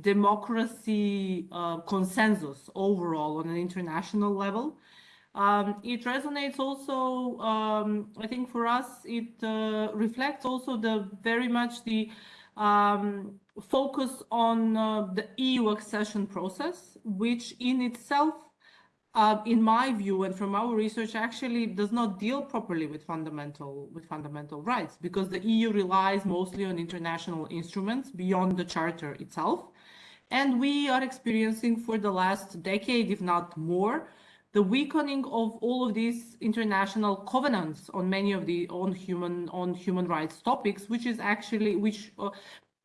democracy consensus overall on an international level. Um, it resonates also, um, I think for us, it uh, reflects also the very much the um, focus on uh, the EU accession process, which in itself uh, in my view and from our research, actually does not deal properly with fundamental with fundamental rights because the EU relies mostly on international instruments beyond the charter itself, and we are experiencing for the last decade, if not more, the weakening of all of these international covenants on many of the on human on human rights topics, which is actually which uh,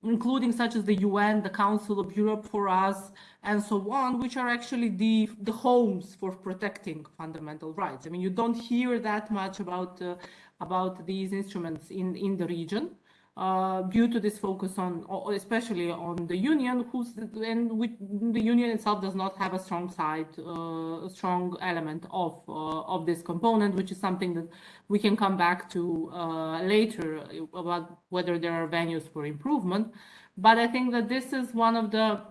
including such as the UN, the Council of Europe for us, and so on, which are actually the, the homes for protecting fundamental rights. I mean, you don't hear that much about, uh, about these instruments in, in the region. Uh, due to this focus on, especially on the union, who's and which, the union itself does not have a strong side, uh, a strong element of uh, of this component, which is something that we can come back to uh, later about whether there are venues for improvement. But I think that this is one of the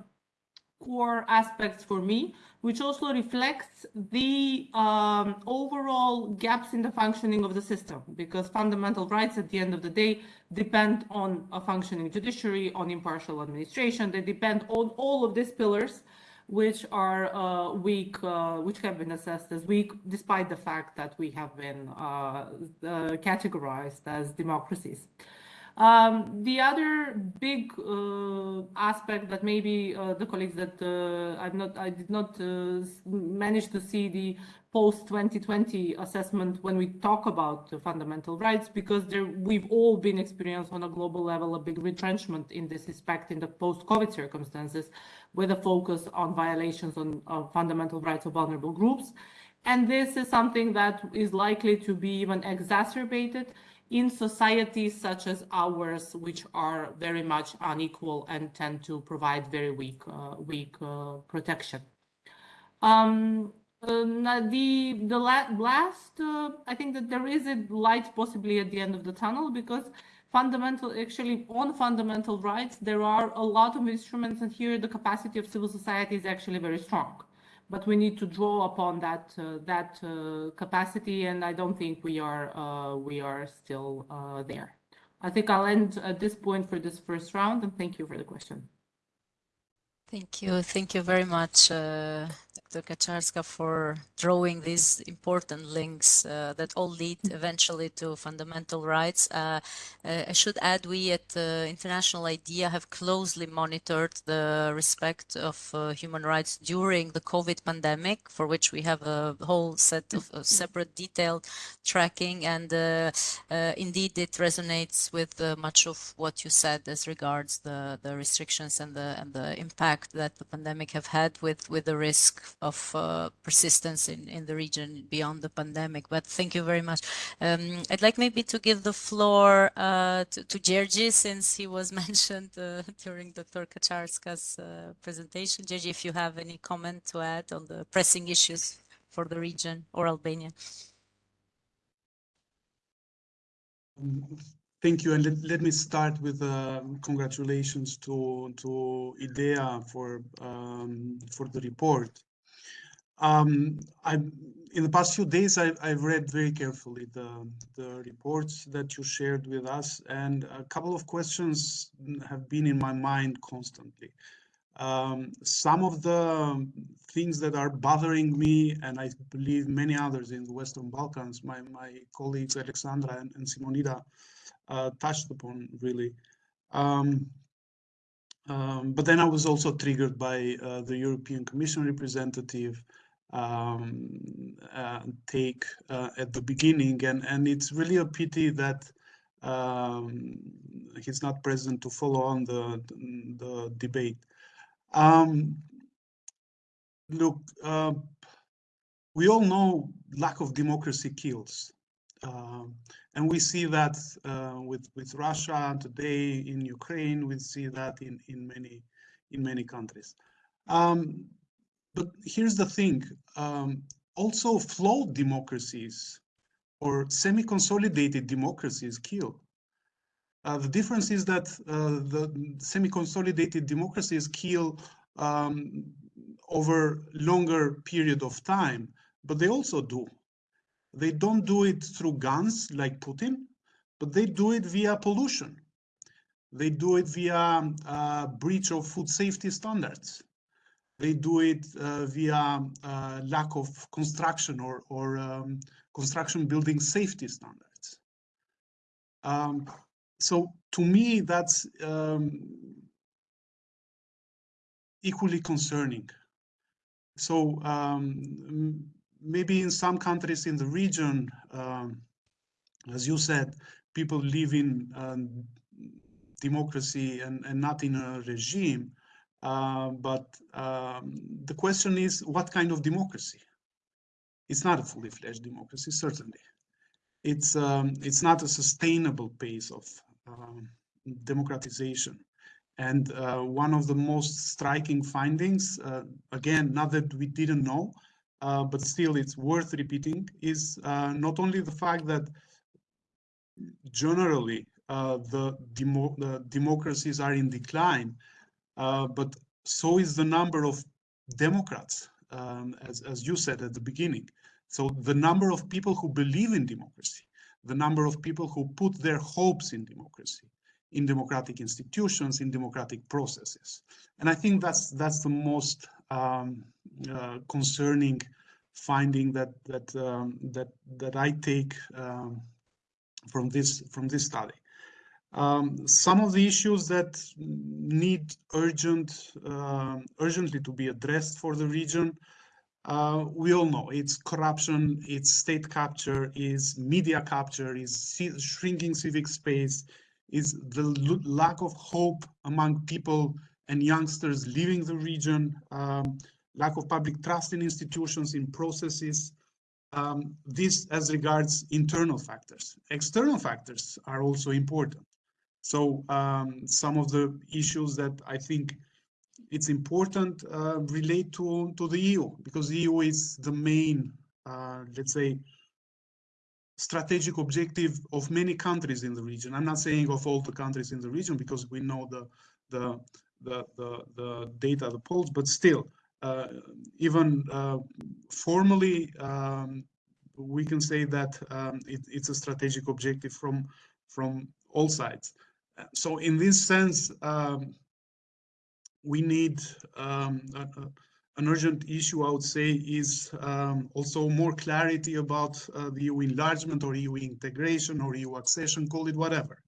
core aspects for me which also reflects the um, overall gaps in the functioning of the system, because fundamental rights at the end of the day depend on a functioning judiciary, on impartial administration, they depend on all of these pillars which are uh, weak, uh, which have been assessed as weak, despite the fact that we have been uh, uh categorized as democracies. Um, the other big uh, aspect that maybe uh, the colleagues that uh, I've not, I did not uh, manage to see the post 2020 assessment when we talk about fundamental rights, because there, we've all been experiencing on a global level a big retrenchment in this respect in the post-COVID circumstances, with a focus on violations on fundamental rights of vulnerable groups. And this is something that is likely to be even exacerbated in societies such as ours, which are very much unequal and tend to provide very weak, uh, weak uh, protection. Um, uh, the the la last, uh, I think that there is a light possibly at the end of the tunnel because fundamental, actually on fundamental rights, there are a lot of instruments and here the capacity of civil society is actually very strong but we need to draw upon that uh, that uh, capacity, and I don't think we are uh, we are still there. I think I'll end at this point for this first round, and thank you for the question. Thank you. Thank you very much, Dr. Kacarska, for drawing these important links uh, that all lead eventually to fundamental rights. Uh, uh I should add, we at International IDEA have closely monitored the respect of uh, human rights during the COVID pandemic, for which we have a whole set of separate detailed tracking. And uh, indeed, it resonates with much of what you said as regards the, the restrictions and the, and the impact that the pandemic have had with, with the risk of uh, persistence in, in the region beyond the pandemic. But thank you very much. Um, I'd like maybe to give the floor uh, to, to Gjergj, since he was mentioned uh, during Dr. Kacarska's uh, presentation. Gjergj, if you have any comment to add on the pressing issues for the region or Albania. Thank you, and let, let me start with uh, congratulations to to IDEA for um, for the report. Um, I in the past few days I, I've read very carefully the the reports that you shared with us, and a couple of questions have been in my mind constantly. Um, some of the things that are bothering me, and I believe many others in the Western Balkans, my my colleagues Alexandra and, and Simonida uh, touched upon really. Um, um, but then I was also triggered by uh, the European Commission representative um, uh, take uh, at the beginning, and and it's really a pity that um, he's not present to follow on the the debate. Um, look, uh, we all know lack of democracy kills. Um, and we see that uh, with with Russia today in Ukraine. We see that in in many in many countries. Um, but here's the thing: um, also, flawed democracies or semi-consolidated democracies kill. Uh, the difference is that uh, the semi-consolidated democracies kill um, over longer period of time, but they also do they don't do it through guns like Putin, but they do it via pollution. They do it via uh, breach of food safety standards. They do it uh, via uh, lack of construction or, or um, construction building safety standards. Um, so to me, that's um, equally concerning. So um, maybe in some countries in the region, um, as you said, people live in um, democracy and, and not in a regime. Uh, but um, the question is, what kind of democracy? It's not a fully fledged democracy, certainly. It's um, it's not a sustainable pace of um, democratization. And uh, one of the most striking findings, uh, again, not that we didn't know, uh, but still it's worth repeating, is uh, not only the fact that generally the, demo the democracies are in decline, but so is the number of Democrats, um, as, as you said at the beginning. So the number of people who believe in democracy, the number of people who put their hopes in democracy, in democratic institutions, in democratic processes. And I think that's that's the most um, uh, concerning finding that that um, that that I take um, from this from this study. Um, some of the issues that need urgent uh, urgently to be addressed for the region uh, we all know it's corruption, it's state capture, is media capture, is shrinking civic space, is the lack of hope among people and youngsters leaving the region, um, lack of public trust in institutions, in processes. Um, this as regards internal factors. External factors are also important. So um, some of the issues that I think it's important uh, relate to, to the EU because the EU is the main, uh, let's say, strategic objective of many countries in the region. I'm not saying of all the countries in the region because we know the the the the, the data, the polls, but still, uh, even uh, formally, um, we can say that um, it, it's a strategic objective from from all sides. So in this sense, um, we need um, a, an urgent issue, I would say, is um, also more clarity about uh, the EU enlargement or EU integration or EU accession, call it whatever.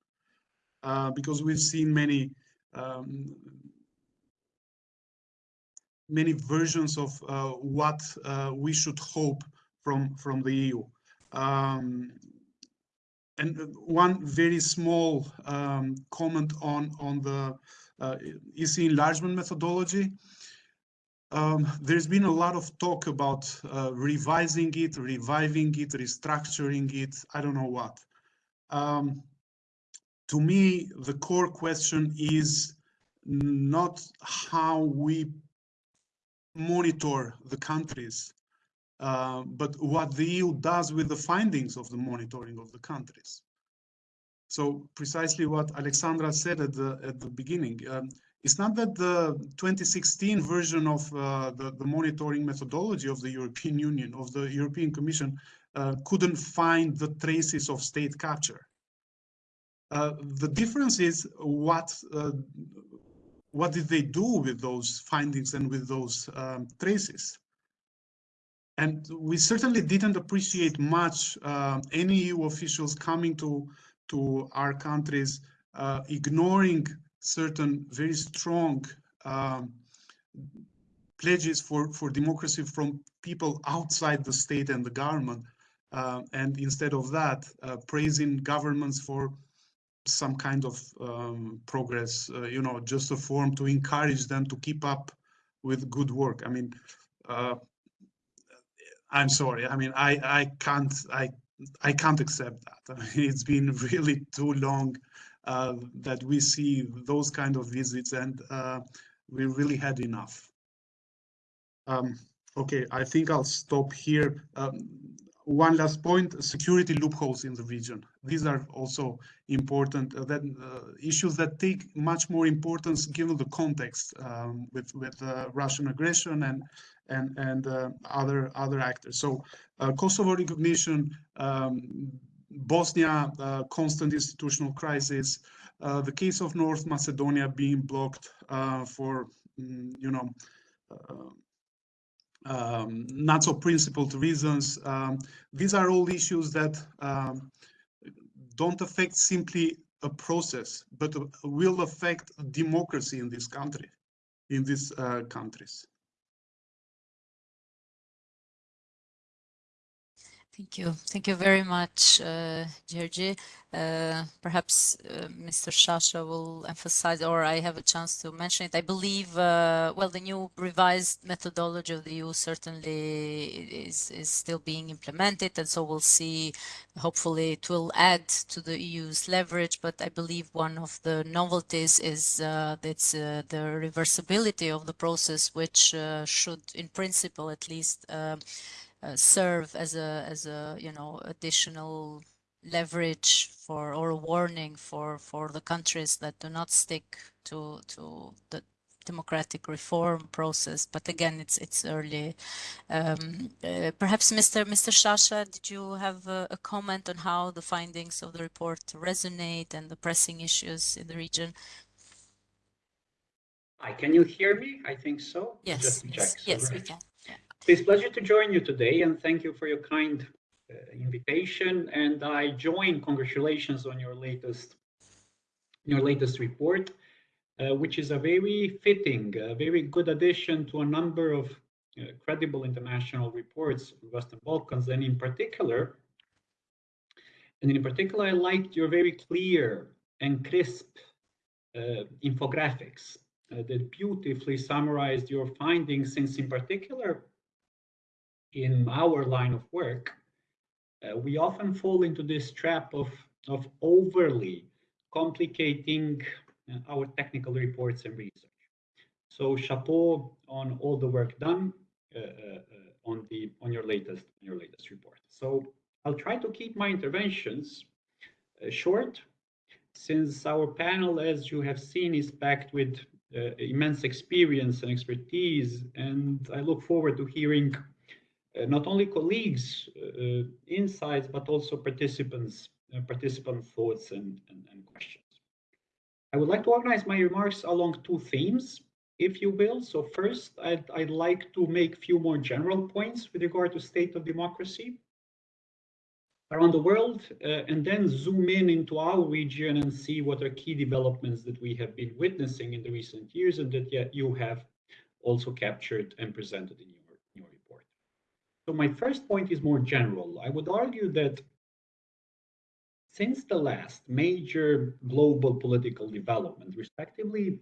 Uh, because we've seen many um, many versions of uh, what uh, we should hope from from the EU. Um, and one very small um, comment on on the uh, EC enlargement methodology. Um, there's been a lot of talk about uh, revising it, reviving it, restructuring it, I don't know what. Um, to me, the core question is not how we monitor the countries, uh, but what the EU does with the findings of the monitoring of the countries. So precisely what Alexandra said at the at the beginning. Um, it's not that the 2016 version of uh, the, the monitoring methodology of the European Union, of the European Commission, uh, couldn't find the traces of state capture. Uh, the difference is what uh, what did they do with those findings and with those um, traces? And we certainly didn't appreciate much uh, any EU officials coming to to our countries, uh, ignoring certain very strong um, pledges for, for democracy from people outside the state and the government. Uh, and instead of that, uh, praising governments for some kind of um, progress, uh, you know, just a form to encourage them to keep up with good work. I mean, uh, I'm sorry. I mean, I, I can't, I I can't accept that. I mean, it's been really too long uh, that we see those kind of visits and uh, we really had enough. Um, okay, I think I'll stop here. Um, one last point, security loopholes in the region. These are also important uh, that, uh, issues that take much more importance given the context um, with, with uh, Russian aggression and and and uh, other other actors. So uh, Kosovo recognition, um, Bosnia uh, constant institutional crisis, the case of North Macedonia being blocked for mm, you know um, not so principled reasons. Um, these are all issues that um, don't affect simply a process, but will affect democracy in this country, in these uh, countries. Thank you. Thank you very much, uh, Gjergj. Uh, perhaps uh, Mr. Shasha will emphasize, or I have a chance to mention it. I believe, uh, well, the new revised methodology of the EU certainly is, is still being implemented, and so we'll see, hopefully it will add to the EU's leverage, but I believe one of the novelties is uh, that's uh, the reversibility of the process, which uh, should, in principle at least, uh, serve as a as a you know additional leverage for or a warning for for the countries that do not stick to to the democratic reform process but again it's it's early um, uh, perhaps mr mr Shasha did you have a, a, comment on how the findings of the report resonate and the pressing issues in the region Hi, can you hear me? I think so. Yes, yes, yes we can. It's a pleasure to join you today and thank you for your kind uh, invitation. And I join congratulations on your latest your latest report, uh, which is a very fitting, a very good addition to a number of uh, credible international reports of Western Balkans, and in particular, and in particular, I liked your very clear and crisp uh, infographics uh, that beautifully summarized your findings, since in particular, in our line of work, uh, we often fall into this trap of, of overly complicating uh, our technical reports and research. So chapeau on all the work done uh, uh, uh, on the on your latest on your latest report. So I'll try to keep my interventions uh, short, since our panel, as you have seen, is packed with immense experience and expertise, and I look forward to hearing uh, not only colleagues' uh, insights, but also participants' uh, participant thoughts and, and, and questions. I would like to organize my remarks along two themes, if you will. So first, I'd, I'd like to make a few more general points with regard to state of democracy around the world, uh, and then zoom in into our region and see what are key developments that we have been witnessing in the recent years and that yet you have also captured and presented in so my first point is more general. I would argue that since the last major global political development, respectively,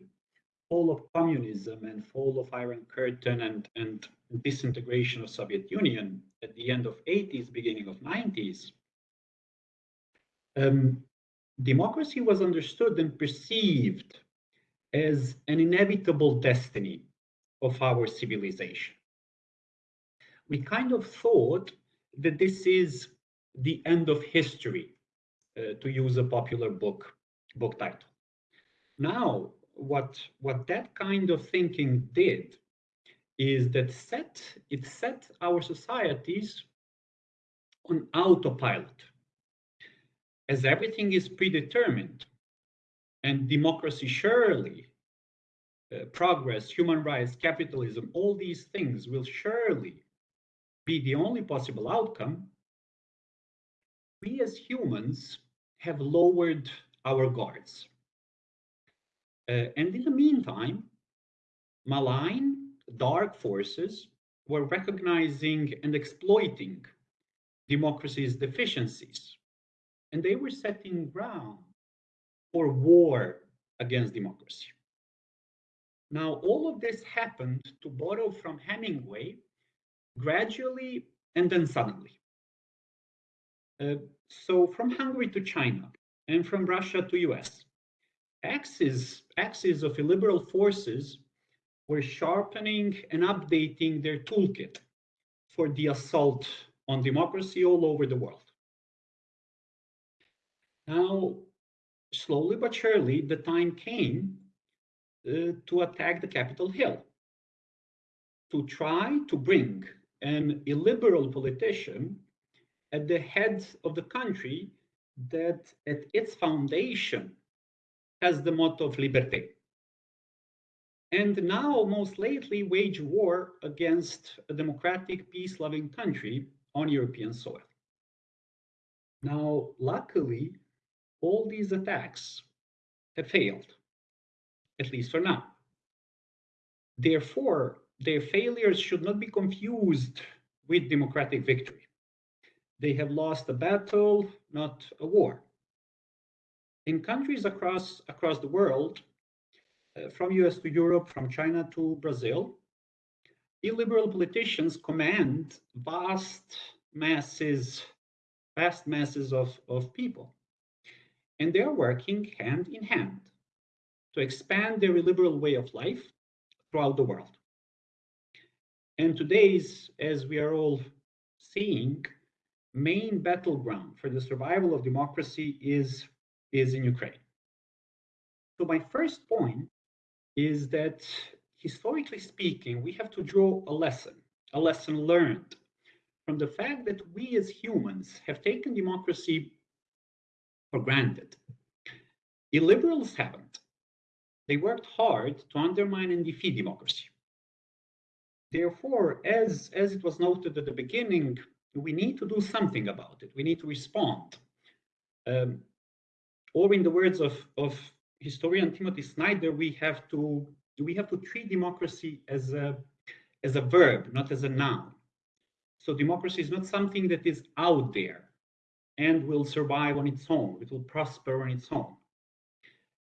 fall of communism and fall of Iron Curtain and, and disintegration of Soviet Union at the end of 80s, beginning of 90s, um, democracy was understood and perceived as an inevitable destiny of our civilization we kind of thought that this is the end of history, uh, to use a popular book book title. Now, what what that kind of thinking did is that set it set our societies on autopilot, as everything is predetermined, and democracy surely. Uh, progress, human rights, capitalism, all these things will surely be the only possible outcome, we as humans have lowered our guards. Uh, and in the meantime, malign, dark forces were recognizing and exploiting democracy's deficiencies. And they were setting ground for war against democracy. Now, all of this happened, to borrow from Hemingway, gradually and then suddenly. Uh, so from Hungary to China and from Russia to US, axes, axes of illiberal forces were sharpening and updating their toolkit for the assault on democracy all over the world. Now, slowly but surely, the time came uh, to attack the Capitol Hill, to try to bring an illiberal politician at the head of the country that at its foundation has the motto of liberté. and now most lately wage war against a democratic, peace-loving country on European soil. Now, luckily, all these attacks have failed, at least for now. Therefore, their failures should not be confused with democratic victory. They have lost a battle, not a war. In countries across, across the world, uh, from US to Europe, from China to Brazil, illiberal politicians command vast masses, vast masses of, of people. And they're working hand in hand to expand their illiberal way of life throughout the world. And today's, as we are all seeing, main battleground for the survival of democracy is, is in Ukraine. So my first point is that historically speaking, we have to draw a lesson, a lesson learned from the fact that we as humans have taken democracy for granted. Illiberals haven't. They worked hard to undermine and defeat democracy. Therefore, as, as it was noted at the beginning, we need to do something about it. We need to respond. Um, or in the words of, of historian Timothy Snyder, we have to we have to treat democracy as a as a verb, not as a noun. So democracy is not something that is out there and will survive on its own. It will prosper on its own.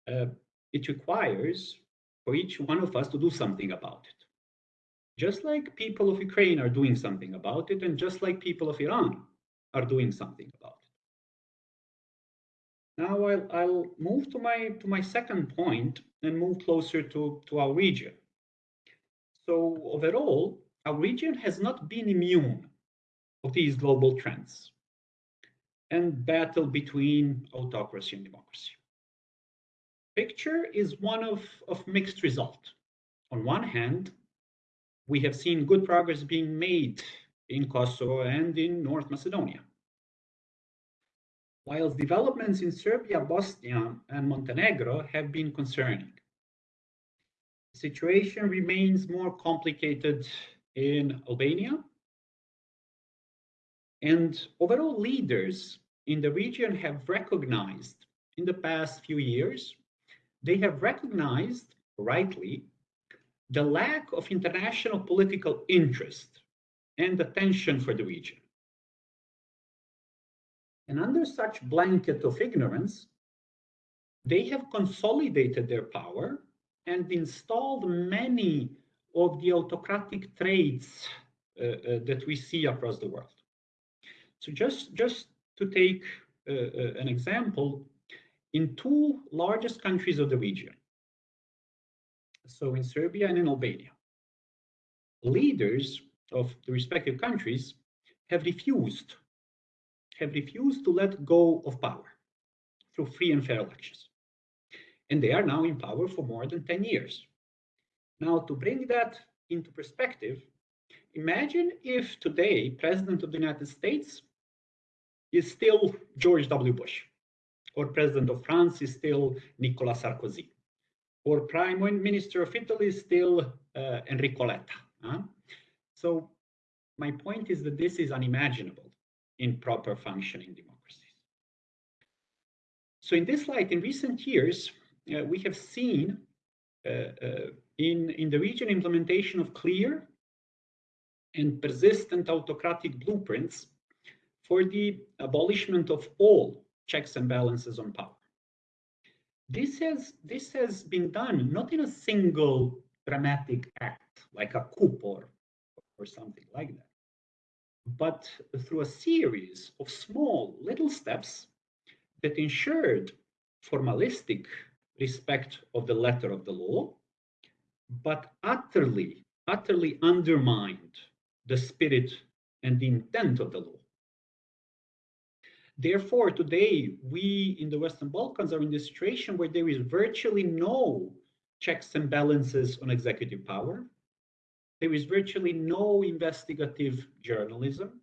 Uh, it requires for each one of us to do something about it. Just like people of Ukraine are doing something about it, and just like people of Iran are doing something about it. Now I'll, I'll move to my to my second point and move closer to, to our region. So overall, our region has not been immune of these global trends and battle between autocracy and democracy. Picture is one of, of mixed result. On one hand, we have seen good progress being made in Kosovo and in North Macedonia whilst developments in Serbia, Bosnia, and Montenegro have been concerning. The situation remains more complicated in Albania, and overall leaders in the region have recognized in the past few years, they have recognized rightly the lack of international political interest and attention for the region. And under such blanket of ignorance, they have consolidated their power and installed many of the autocratic traits uh, uh, that we see across the world. So just, just to take uh, uh an example, in two largest countries of the region, so in Serbia and in Albania, leaders of the respective countries have refused have refused to let go of power through free and fair elections. And they are now in power for more than 10 years. Now, to bring that into perspective, imagine if today President of the United States is still George W. Bush, or President of France is still Nicolas Sarkozy, or Prime Minister of Italy is still uh, Enrico Letta. Huh? So my point is that this is unimaginable in proper functioning democracies. So in this light, in recent years, uh, we have seen uh, uh, in, in the region implementation of clear and persistent autocratic blueprints for the abolishment of all checks and balances on power. This has, this has been done not in a single dramatic act, like a coup or, or something like that, but through a series of small little steps that ensured formalistic respect of the letter of the law, but utterly, utterly undermined the spirit and the intent of the law. Therefore, today, we in the Western Balkans are in the situation where there is virtually no checks and balances on executive power, there is virtually no investigative journalism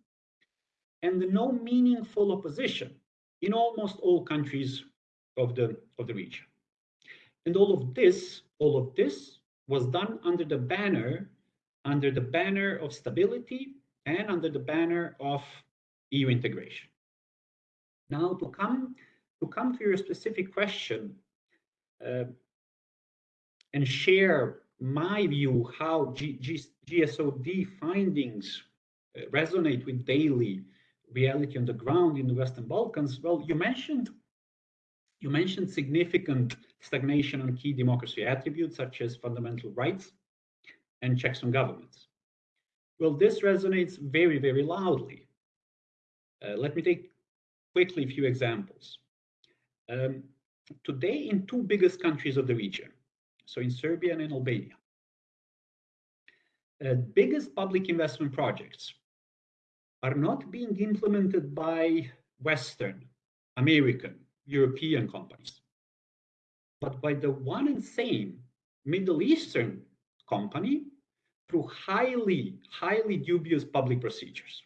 and no meaningful opposition in almost all countries of the, of the region. And all of this, all of this was done under the banner under the banner of stability and under the banner of EU integration. Now to come to come to your specific question uh, and share my view how G G GSOD findings uh, resonate with daily reality on the ground in the Western Balkans. Well, you mentioned you mentioned significant stagnation on key democracy attributes such as fundamental rights and checks on governments. Well, this resonates very, very loudly. Uh, let me take quickly a few examples. Um, today, in two biggest countries of the region, so in Serbia and in Albania, uh, biggest public investment projects are not being implemented by Western, American, European companies, but by the one and same Middle Eastern company through highly, highly dubious public procedures.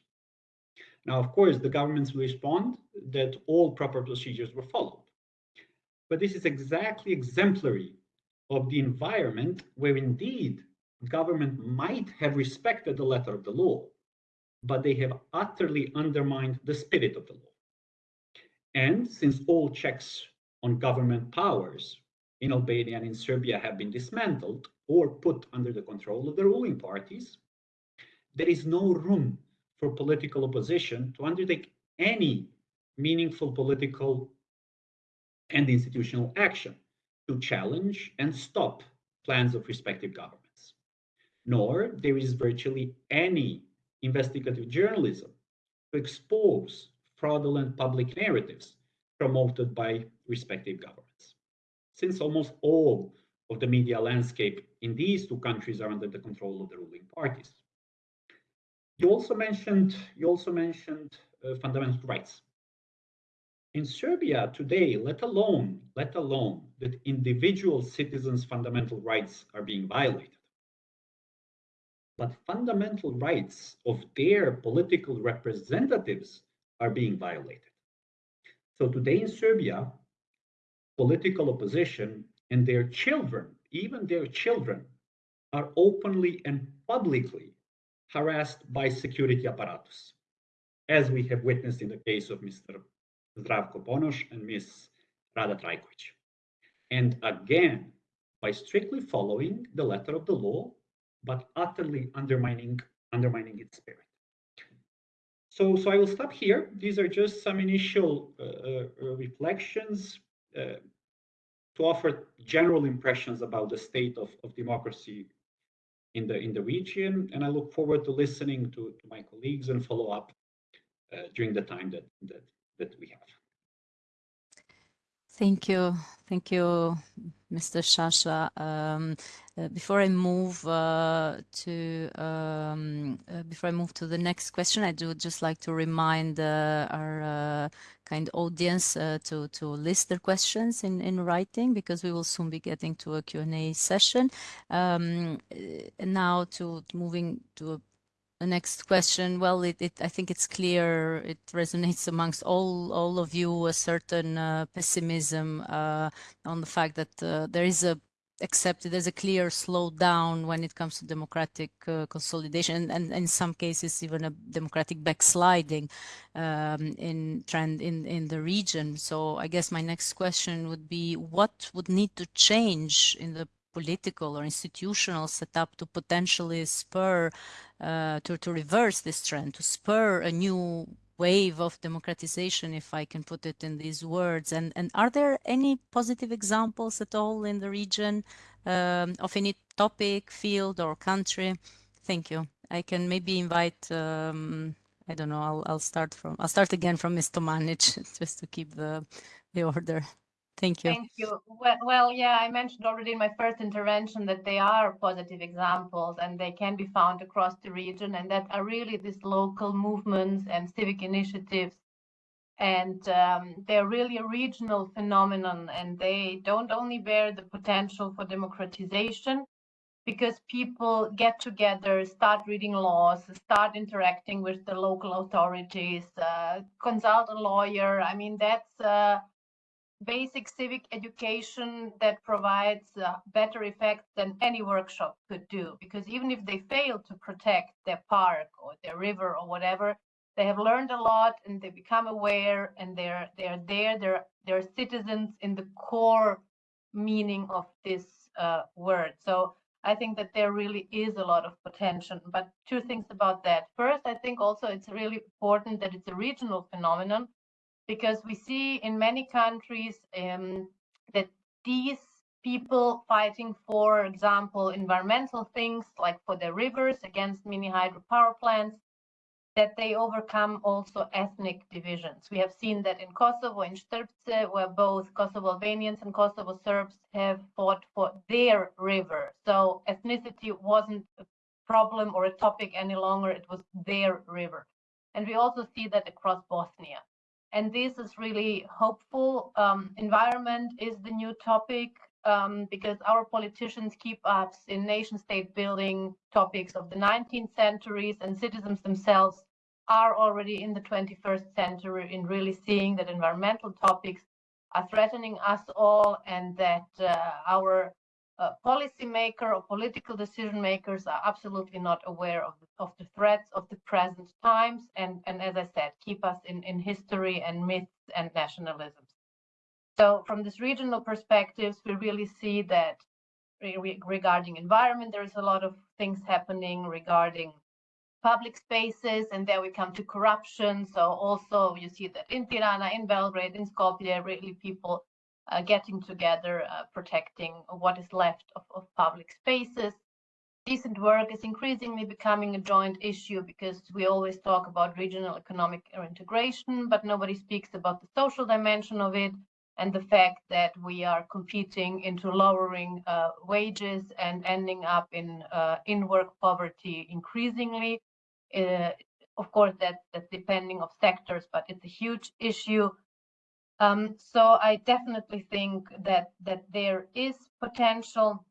Now, of course, the governments will respond that all proper procedures were followed. But this is exactly exemplary of the environment where indeed government might have respected the letter of the law, but they have utterly undermined the spirit of the law. And since all checks on government powers in Albania and in Serbia have been dismantled or put under the control of the ruling parties, there is no room for political opposition to undertake any meaningful political and institutional action to challenge and stop plans of respective governments. Nor there is virtually any investigative journalism to expose fraudulent public narratives promoted by respective governments. Since almost all of the media landscape in these two countries are under the control of the ruling parties. You also mentioned you also mentioned uh, fundamental rights. In Serbia today, let alone let alone that individual citizens' fundamental rights are being violated, but fundamental rights of their political representatives are being violated. So today in Serbia, political opposition and their children, even their children, are openly and publicly harassed by security apparatus, as we have witnessed in the case of Mr. Zdravko Ponoš and Ms. Rada Trajkovic. And again, by strictly following the letter of the law, but utterly undermining, undermining its spirit. So, so I will stop here. These are just some initial uh, uh, reflections. Uh, to offer general impressions about the state of, of democracy in the in the region. And I look forward to listening to, to my colleagues and follow up uh, during the time that, that that we have. Thank you. Thank you, Mr. Shasha. Um, uh, before I move uh, to um, uh, before I move to the next question, I do just like to remind uh, our uh, kind audience uh, to to list their questions in in writing because we will soon be getting to a Q&A session. Um, now to, moving to a the next question, well, it, it, I think it's clear, it resonates amongst all, all of you, a certain pessimism on the fact that there is a accepted there's a clear slowdown when it comes to democratic uh, consolidation and, and, in some cases even a democratic backsliding um, in trend in in the region. So i guess my next question would be what would need to change in the political or institutional setup to potentially spur, uh, to, to reverse this trend, to spur a new wave of democratization, if I can put it in these words? And, and are there any positive examples at all in the region um, of any topic, field, or country? Thank you. I can maybe invite, um, I don't know, I'll, I'll start from, I'll start again from Ms. Tomanic just to keep the, the order. Thank you. Thank you. Well, well, yeah, I mentioned already in my first intervention that they are positive examples and they can be found across the region and that are really these local movements and civic initiatives. And um, they're really a regional phenomenon and they don't only bear the potential for democratization because people get together, start reading laws, start interacting with the local authorities, uh, consult a lawyer. I mean, that's uh, basic civic education that provides uh, better effect than any workshop could do. Because even if they fail to protect their park or their river or whatever, they have learned a lot and they become aware and they're they're there. They're they're citizens in the core meaning of this uh, word. So I think that there really is a lot of potential. But two things about that. First, I think also it's really important that it's a regional phenomenon because we see in many countries um, that these people fighting, for example, environmental things like for the rivers against mini hydropower plants, that they overcome also ethnic divisions. We have seen that in Kosovo, in Strpce, where both Kosovo Albanians and Kosovo Serbs have fought for their river. So ethnicity wasn't a problem or a topic any longer, it was their river. And we also see that across Bosnia and this is really hopeful. Um, environment is the new topic um, because our politicians keep us in nation state building topics of the 19th centuries and citizens themselves are already in the 21st century in really seeing that environmental topics are threatening us all and that uh, our uh, policymaker or political decision makers are absolutely not aware of the, of the threats of the present times and, and as I said, keep us in, in history and myths and nationalisms. So from this regional perspectives, we really see that re regarding environment, there's a lot of things happening regarding public spaces, and there we come to corruption. So also you see that in Tirana, in Belgrade, in Skopje, really people uh, getting together, uh, protecting what is left of, of public spaces. Decent work is increasingly becoming a joint issue because we always talk about regional economic integration, but nobody speaks about the social dimension of it and the fact that we are competing into lowering uh, wages and ending up in uh, in-work poverty increasingly. Uh, of course, that, that's depending of sectors, but it's a huge issue um, so I definitely think that that there is potential.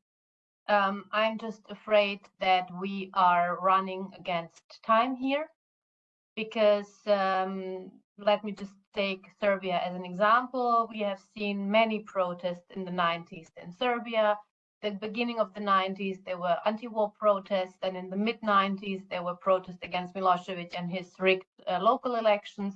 Um, I'm just afraid that we are running against time here because um, let me just take Serbia as an example. We have seen many protests in the 90s in Serbia. The beginning of the 90s, there were anti-war protests, and in the mid 90s, there were protests against Milosevic and his rigged uh, local elections.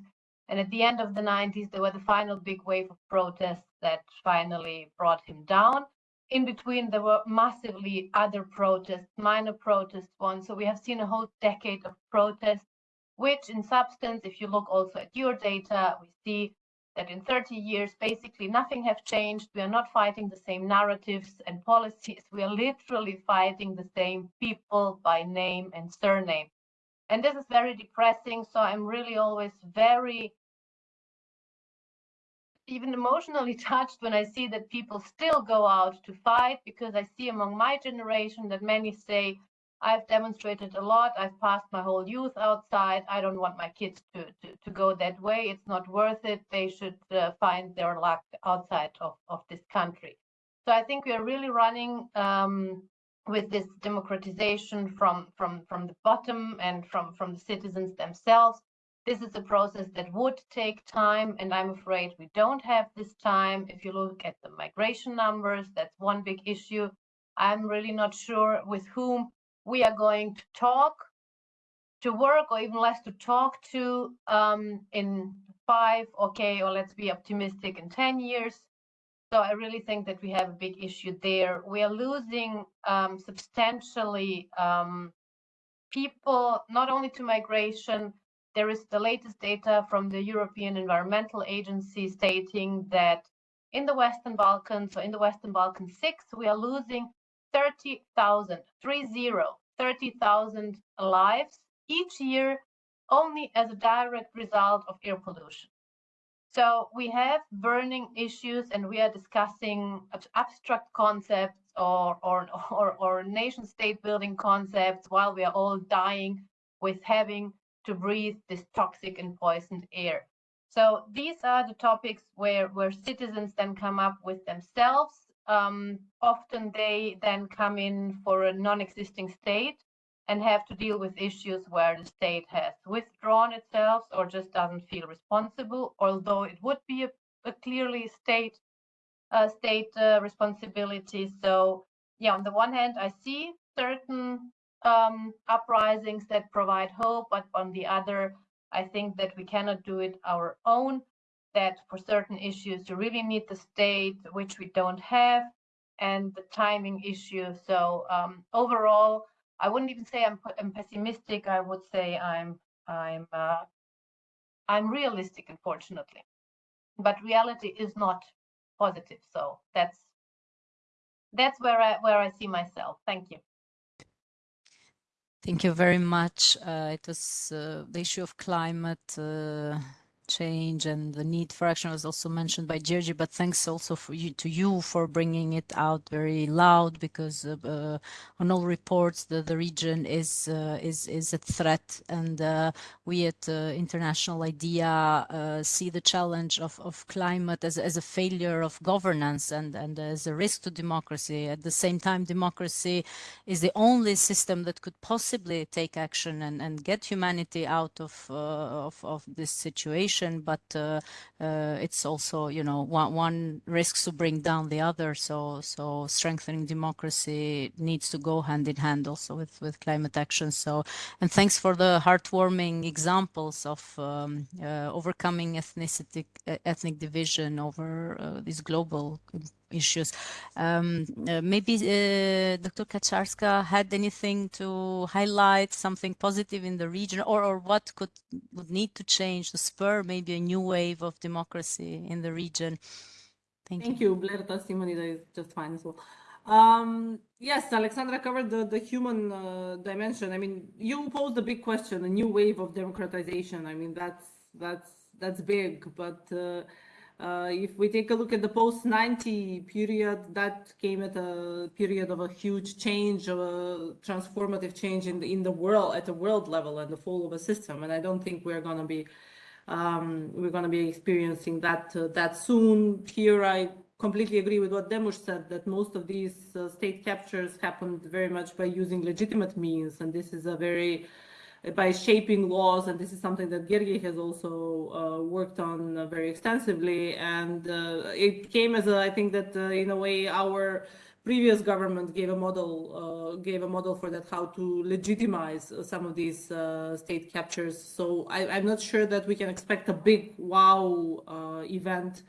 And at the end of the 90s, there were the final big wave of protests that finally brought him down. In between, there were massively other protests, minor protests ones. So we have seen a whole decade of protests, which in substance, if you look also at your data, we see that in 30 years, basically nothing has changed. We are not fighting the same narratives and policies. We are literally fighting the same people by name and surname. And this is very depressing. So I'm really always very even emotionally touched when I see that people still go out to fight because I see among my generation that many say, I've demonstrated a lot. I've passed my whole youth outside. I don't want my kids to, to, to go that way. It's not worth it. They should uh, find their luck outside of, of this country. So I think we are really running um, with this democratization from, from, from the bottom and from, from the citizens themselves this is a process that would take time, and I'm afraid we don't have this time. If you look at the migration numbers, that's one big issue. I'm really not sure with whom we are going to talk, to work, or even less to talk to um, in five, okay, or let's be optimistic in 10 years. So I really think that we have a big issue there. We are losing um, substantially um, people, not only to migration, there is the latest data from the European Environmental Agency stating that in the Western Balkans, so in the Western Balkans 6, we are losing 30,000, 30, 30,000 lives each year only as a direct result of air pollution. So we have burning issues and we are discussing abstract concepts or, or, or, or nation state building concepts while we are all dying with having to breathe this toxic and poisoned air. So these are the topics where, where citizens then come up with themselves. Um, often they then come in for a non-existing state and have to deal with issues where the state has withdrawn itself or just doesn't feel responsible, although it would be a, a clearly state uh, state uh, responsibility. So yeah, on the one hand, I see certain um, uprisings that provide hope, but on the other, I think that we cannot do it our own. That for certain issues, you really need the state, which we don't have, and the timing issue. So um, overall, I wouldn't even say I'm, I'm, pessimistic. I would say I'm I'm uh, I'm realistic, unfortunately. But reality is not positive. So that's that's where I where I see myself. Thank you. Thank you very much. Uh, it was uh, the issue of climate uh, change and the need for action was also mentioned by Gjergj, but thanks also for you to you for bringing it out very loud because uh, on all reports the, the region is uh, is is a threat and uh, we at International IDEA uh, see the challenge of, of climate as, as a failure of governance and, and as a risk to democracy. At the same time, democracy is the only system that could possibly take action and, and get humanity out of, uh, of, of this situation but uh, uh, it's also, you know, one, one risks to bring down the other. So, so strengthening democracy needs to go hand in hand also with, with climate action. So, and thanks for the heartwarming examples of um, uh, overcoming ethnicity, ethnic division over these global issues. Um, uh, maybe uh, Dr. Kacarska had anything to highlight, something positive in the region, or, or what could would need to change to spur maybe a new wave of democracy in the region? Thank, Thank you. you. Blerta Simonida is just fine as well. Um, yes, Alexandra covered the, the human uh, dimension. I mean, you posed a big question, a new wave of democratization. I mean, that's that's that's big, but uh, if we take a look at the post-90 period, that came at a period of a huge change, of a transformative change in the, in the world, at the world level and the fall of a system. And I don't think we're going to be um, we're going to be experiencing that uh, that soon. Here, I completely agree with what Demush said, that most of these uh, state captures happened very much by using legitimate means. And this is a very by shaping laws, and this is something that Gjergj has also uh, worked on uh, very extensively. And uh, it came as a, I think that uh, in a way our previous government gave a model, uh, gave a model for that, how to legitimize some of these uh, state captures. So I, am not sure that we can expect a big wow event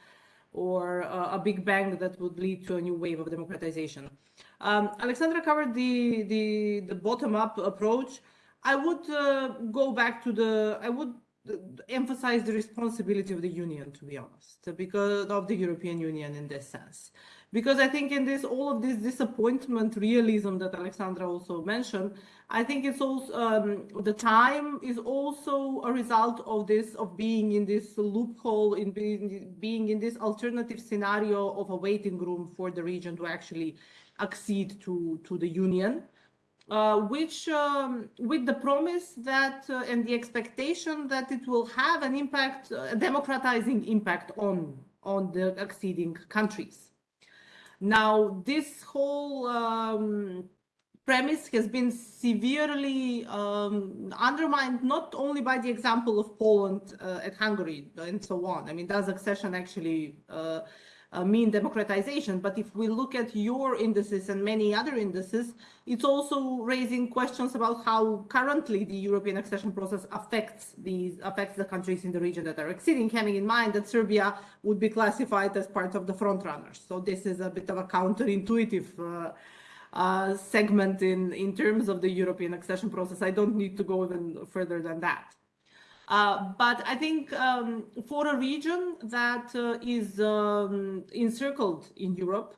or a big bang that would lead to a new wave of democratization. Um, Alexandra covered the, the, the bottom-up approach. I would uh, go back to the, I would uh, emphasize the responsibility of the union, to be honest, because of the European Union in this sense. Because I think in this, all of this disappointment realism that Alexandra also mentioned, I think it's also, um, the time is also a result of this, of being in this loophole, in being, being in this alternative scenario of a waiting room for the region to actually accede to, to the union. Uh, which um, with the promise that uh, and the expectation that it will have an impact, a democratizing impact on on the acceding countries. Now, this whole um, premise has been severely um, undermined, not only by the example of Poland uh, and Hungary and so on. I mean, does accession actually uh, mean democratization. But if we look at your indices and many other indices, it's also raising questions about how currently the European accession process affects these affects the countries in the region that are exceeding, having in mind that Serbia would be classified as part of the frontrunners. So this is a bit of a counterintuitive uh, uh, segment in, in terms of the European accession process. I don't need to go even further than that. Uh, but I think um, for a region that uh, is um, encircled in Europe,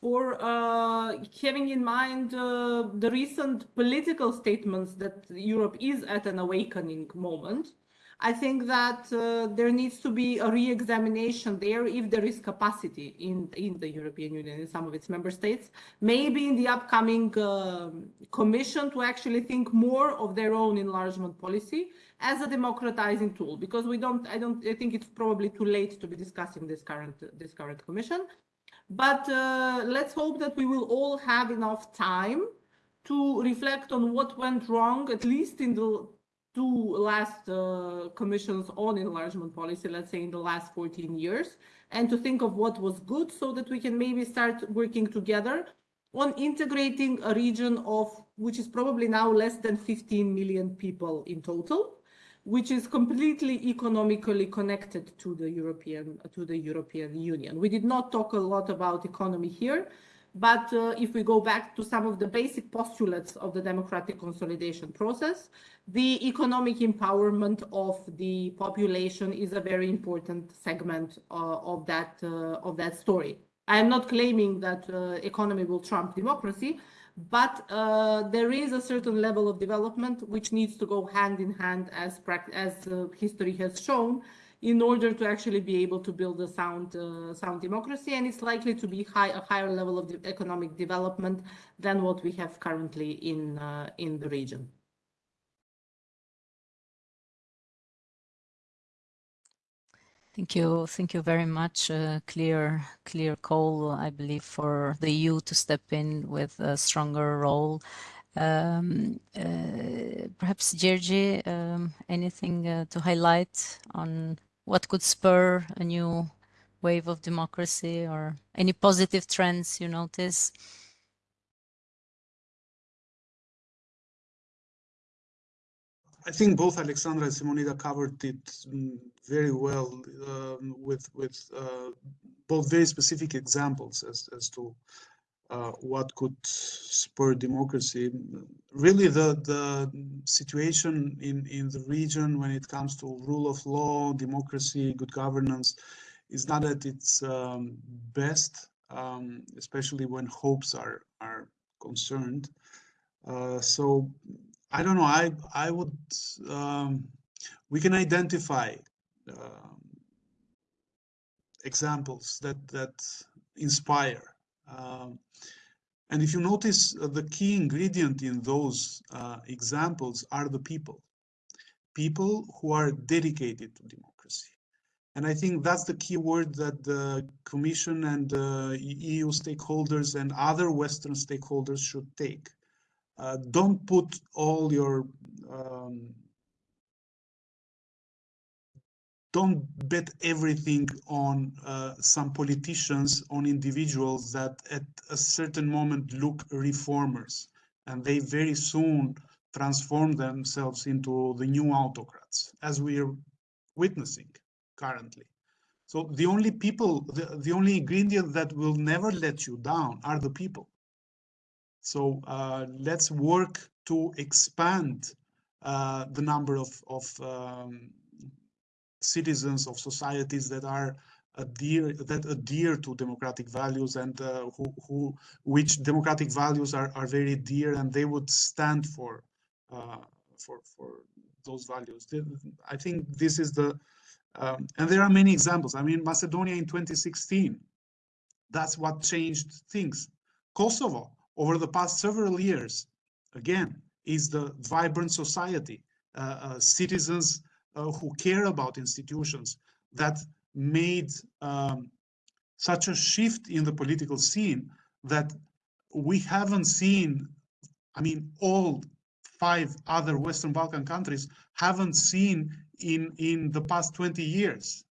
for uh, having in mind uh, the recent political statements that Europe is at an awakening moment, I think that uh, there needs to be a re-examination there if there is capacity in, in the European Union, in some of its member states, maybe in the upcoming uh, commission to actually think more of their own enlargement policy as a democratizing tool, because we don't, I don't, I think it's probably too late to be discussing this current, this current commission. But uh, let's hope that we will all have enough time to reflect on what went wrong, at least in the two last uh, commissions on enlargement policy, let's say in the last 14 years, and to think of what was good so that we can maybe start working together on integrating a region of which is probably now less than 15 million people in total, which is completely economically connected to the European to the European Union. We did not talk a lot about economy here, but uh, if we go back to some of the basic postulates of the democratic consolidation process, the economic empowerment of the population is a very important segment uh, of that uh, of that story. I am not claiming that uh, economy will trump democracy, but uh, there is a certain level of development which needs to go hand in hand as as uh, history has shown in order to actually be able to build a sound uh, sound democracy and it's likely to be high, a higher level of economic development than what we have currently in uh, in the region. Thank you. Thank you very much. Uh, clear, clear call, I believe, for the EU to step in with a stronger role. Um, uh, perhaps, Gjergj, um, anything uh, to highlight on what could spur a new wave of democracy or any positive trends you notice? I think both Alexandra and Simonida covered it mm, very well um, with with uh, both very specific examples as as to uh, what could spur democracy. Really, the, the situation in, in the region when it comes to rule of law, democracy, good governance is not at its um, best, um, especially when hopes are, are concerned. Uh, so I don't know, I, I would, um, we can identify um, examples that, that inspire um, and if you notice, uh, the key ingredient in those uh, examples are the people. People who are dedicated to democracy. And I think that's the key word that the Commission and uh, EU stakeholders and other Western stakeholders should take. Uh, don't put all your um, don't bet everything on uh, some politicians, on individuals that at a certain moment look reformers and they very soon transform themselves into the new autocrats, as we are witnessing currently. So the only people, the, the only ingredient that will never let you down are the people. So uh, let's work to expand uh, the number of, of um, citizens of societies that are adhere that adhere to democratic values and uh, who, who which democratic values are, are very dear and they would stand for uh, for for those values. I think this is the um, and there are many examples. I mean, Macedonia in 2016, that's what changed things. Kosovo over the past several years, again, is the vibrant society. Uh, uh citizens who care about institutions that made um, such a shift in the political scene that we haven't seen, I mean, all five other Western Balkan countries haven't seen in, in the past 20 years.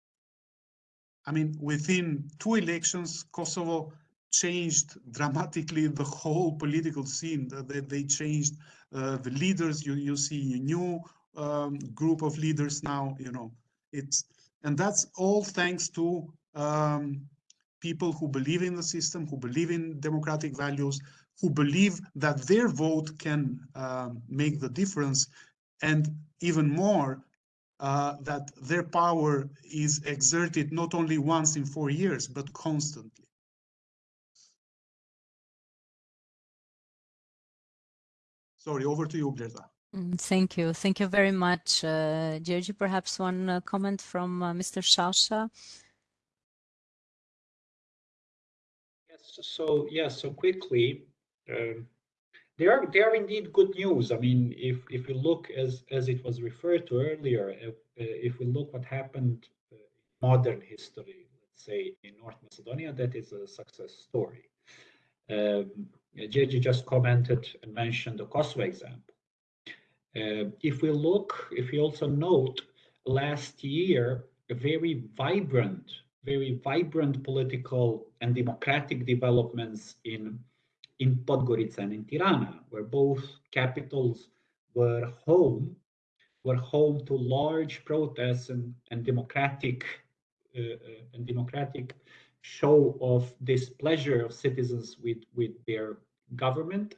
I mean, within two elections, Kosovo changed dramatically the whole political scene. They, they changed uh, the leaders. You, you see new um, group of leaders now, you know, it's, and that's all thanks to um, people who believe in the system, who believe in democratic values, who believe that their vote can um, make the difference, and even more, uh, that their power is exerted not only once in four years, but constantly. Sorry, over to you, Greta. Mm, thank you. Thank you very much. Uh, Gjergj, perhaps one uh, comment from uh, Mr. Shasha? Yes, so yes, so quickly, um, there are there are indeed good news. I mean, if if we look as as it was referred to earlier, if, uh, if we look what happened uh, in modern history, let's say in North Macedonia, that is a success story. Um, Gjergj just commented and mentioned the Kosovo example. Uh, if we look, if we also note last year, a very vibrant, very vibrant political and democratic developments in, in Podgorica and in Tirana, where both capitals were home, were home to large protests and, and democratic uh, uh, and democratic show of displeasure of citizens with, with their government.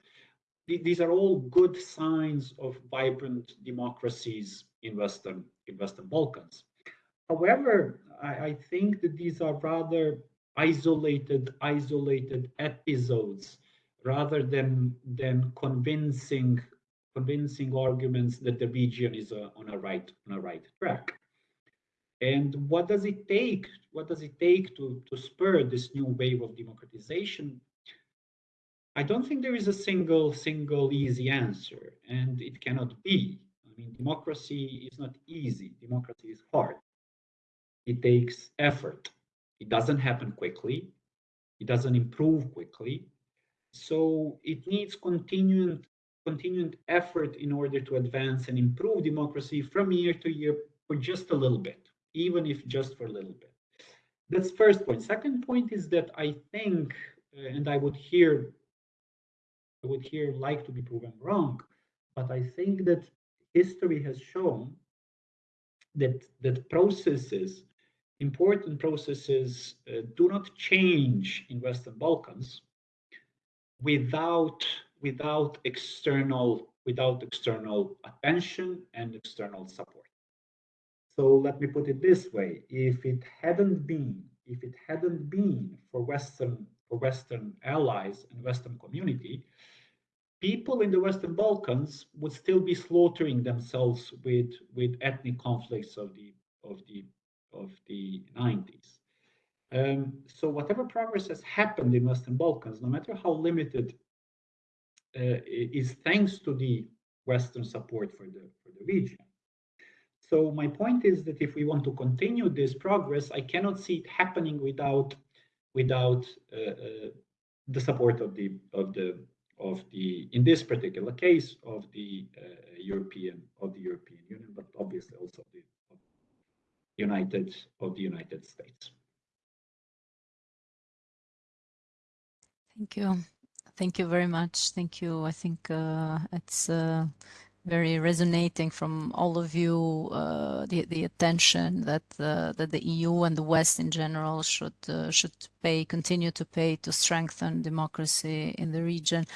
These are all good signs of vibrant democracies in Western, in Western Balkans. However, I, I think that these are rather isolated, isolated episodes rather than, than convincing, convincing arguments that the region is a, on a right, on a right track. And what does it take? What does it take to, to spur this new wave of democratization? I don't think there is a single, single easy answer, and it cannot be. I mean, democracy is not easy. Democracy is hard. It takes effort. It doesn't happen quickly. It doesn't improve quickly. So it needs continued, continued effort in order to advance and improve democracy from year to year for just a little bit even if just for a little bit. That's first point. Second point is that I think, uh, and I would hear, would here like to be proven wrong, but I think that history has shown that that processes, important processes, uh, do not change in Western Balkans without without external without external attention and external support. So let me put it this way: if it hadn't been, if it hadn't been for Western for Western allies and Western community, people in the Western Balkans would still be slaughtering themselves with with ethnic conflicts of the of the of the 90s. Um, so whatever progress has happened in Western Balkans, no matter how limited, uh, is thanks to the Western support for the for the region. So my point is that if we want to continue this progress, I cannot see it happening without without uh, uh, the support of the of the of the in this particular case of the uh, European of the European Union, but obviously also the United of the United States. Thank you. Thank you very much. Thank you. I think uh, it's uh, very resonating from all of you uh, the the attention that uh, that the EU and the West in general should uh, should pay continue to pay to strengthen democracy in the region.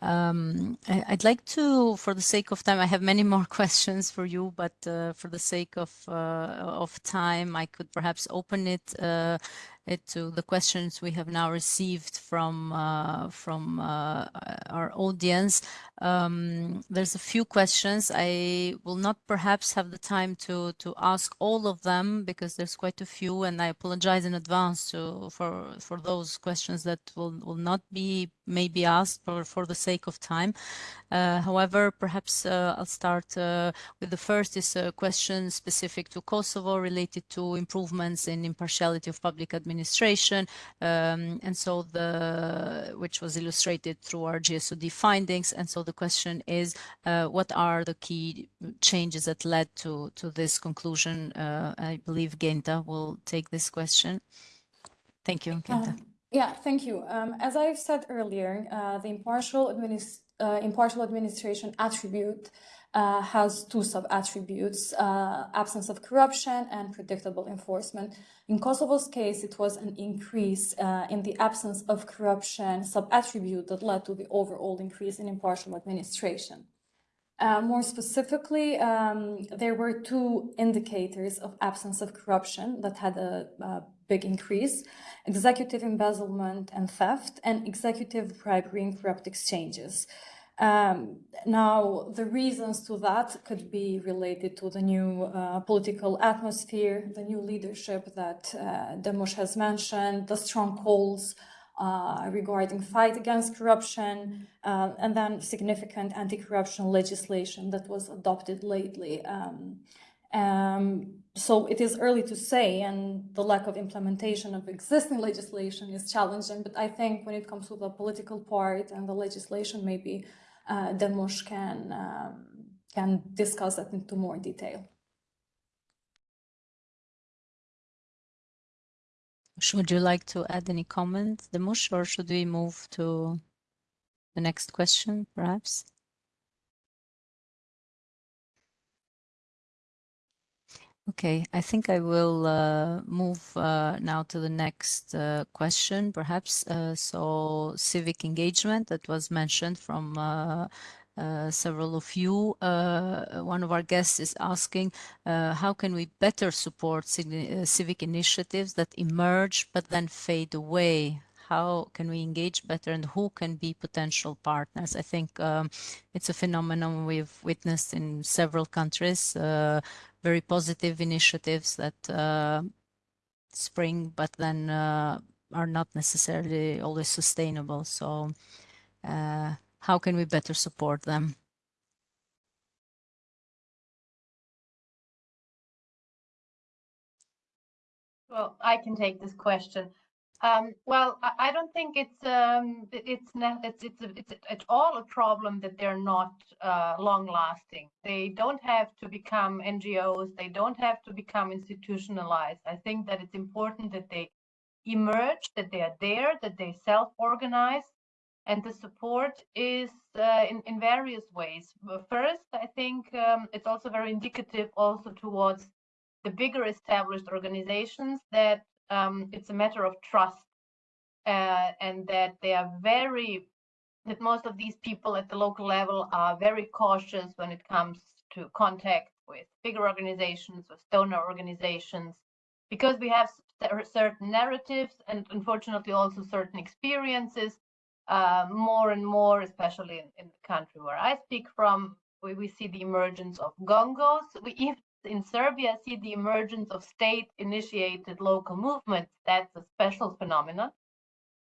Um, I, would like to, for the sake of time, I have many more questions for you, but uh, for the sake of uh, of time, I could perhaps open it to the questions we have now received from uh, from uh, our audience. Um, there's a few questions. I will not perhaps have the time to to ask all of them because there's quite a few, and I apologize in advance to for for those questions that will will not be maybe asked for for the sake of time. Uh, however, perhaps uh, I'll start uh, with the first is a question specific to Kosovo related to improvements in impartiality of public administration administration. Um, and so the, which was illustrated through our GSOD findings. And so the question is, uh, what are the key changes that led to, to this conclusion? Uh, I believe Genta will take this question. Thank you, Genta. Um, yeah, thank you. Um, as I've said earlier, uh, the impartial, administ uh, impartial administration attribute uh, has two sub-attributes, uh, absence of corruption and predictable enforcement. In Kosovo's case, it was an increase uh, in the absence of corruption sub-attribute that led to the overall increase in impartial administration. Uh, more specifically, um, there were two indicators of absence of corruption that had a, a big increase, executive embezzlement and theft, and executive bribery and corrupt exchanges. Um, now, the reasons to that could be related to the new uh, political atmosphere, the new leadership that uh, Demush has mentioned, the strong calls uh, regarding fight against corruption, uh, and then significant anti-corruption legislation that was adopted lately. Um, um, so it is early to say, and the lack of implementation of existing legislation is challenging, but I think when it comes to the political part and the legislation, maybe uh, Demush can um, can discuss that into more detail. Would you like to add any comments, Demush, or should we move to the next question, perhaps? Okay, I think I will uh, move uh, now to the next uh, question, perhaps. so civic engagement that was mentioned from uh, several of you. Uh, one of our guests is asking, uh, how can we better support civic initiatives that emerge but then fade away? How can we engage better and who can be potential partners? I think um, it's a phenomenon we've witnessed in several countries, very positive initiatives that spring but then are not necessarily always sustainable. So uh, how can we better support them? Well, I can take this question. Um, well, I, don't think it's um, it's it's it's it's at all a problem that they're not uh, long lasting. They don't have to become NGOs. They don't have to become institutionalized. I think that it's important that they emerge, that they are there, that they self organize, and the support is uh, in, in various ways. First, I think um, it's also very indicative also towards the bigger established organizations that um, it's a matter of trust uh, and that they are very, that most of these people at the local level are very cautious when it comes to contact with bigger organizations, with donor organizations, because we have certain narratives and unfortunately also certain experiences uh, more and more, especially in, in, the country where I speak from, we, we see the emergence of gongos. We even in Serbia see the emergence of state-initiated local movements. That's a special phenomenon.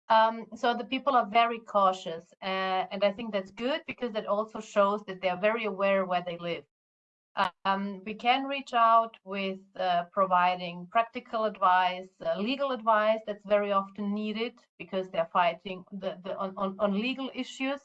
Um, so the people are very cautious, uh, and I think that's good because it also shows that they are very aware where they live. Um, we can reach out with uh, providing practical advice, uh, legal advice that's very often needed because they're fighting the, the, on, on, on legal issues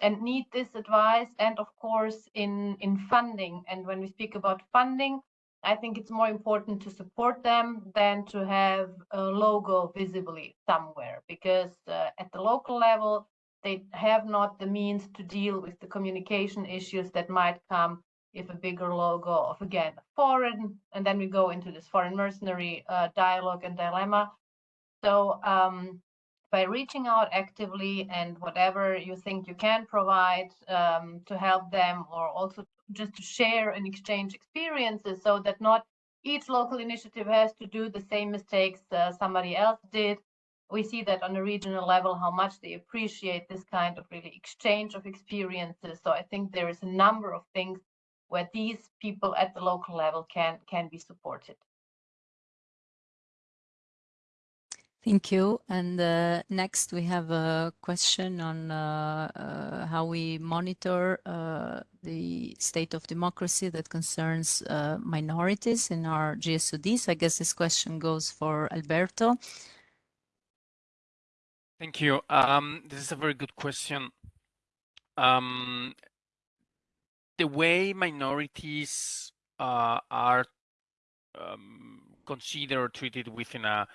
and need this advice and of course in in funding and when we speak about funding i think it's more important to support them than to have a logo visibly somewhere because uh, at the local level they have not the means to deal with the communication issues that might come if a bigger logo of again foreign, and then we go into this foreign mercenary uh, dialogue and dilemma. So um, by reaching out actively and whatever you think you can provide um, to help them, or also just to share and exchange experiences, so that not each local initiative has to do the same mistakes uh, somebody else did. We see that on a regional level, how much they appreciate this kind of really exchange of experiences. So I think there is a number of things where these people at the local level can can be supported. Thank you. And uh, next we have a question on uh, uh, how we monitor uh, the state of democracy that concerns uh, minorities in our GSODs. I guess this question goes for Alberto. Thank you. Um, this is a very good question. Um, the way minorities uh, are um, considered or treated within a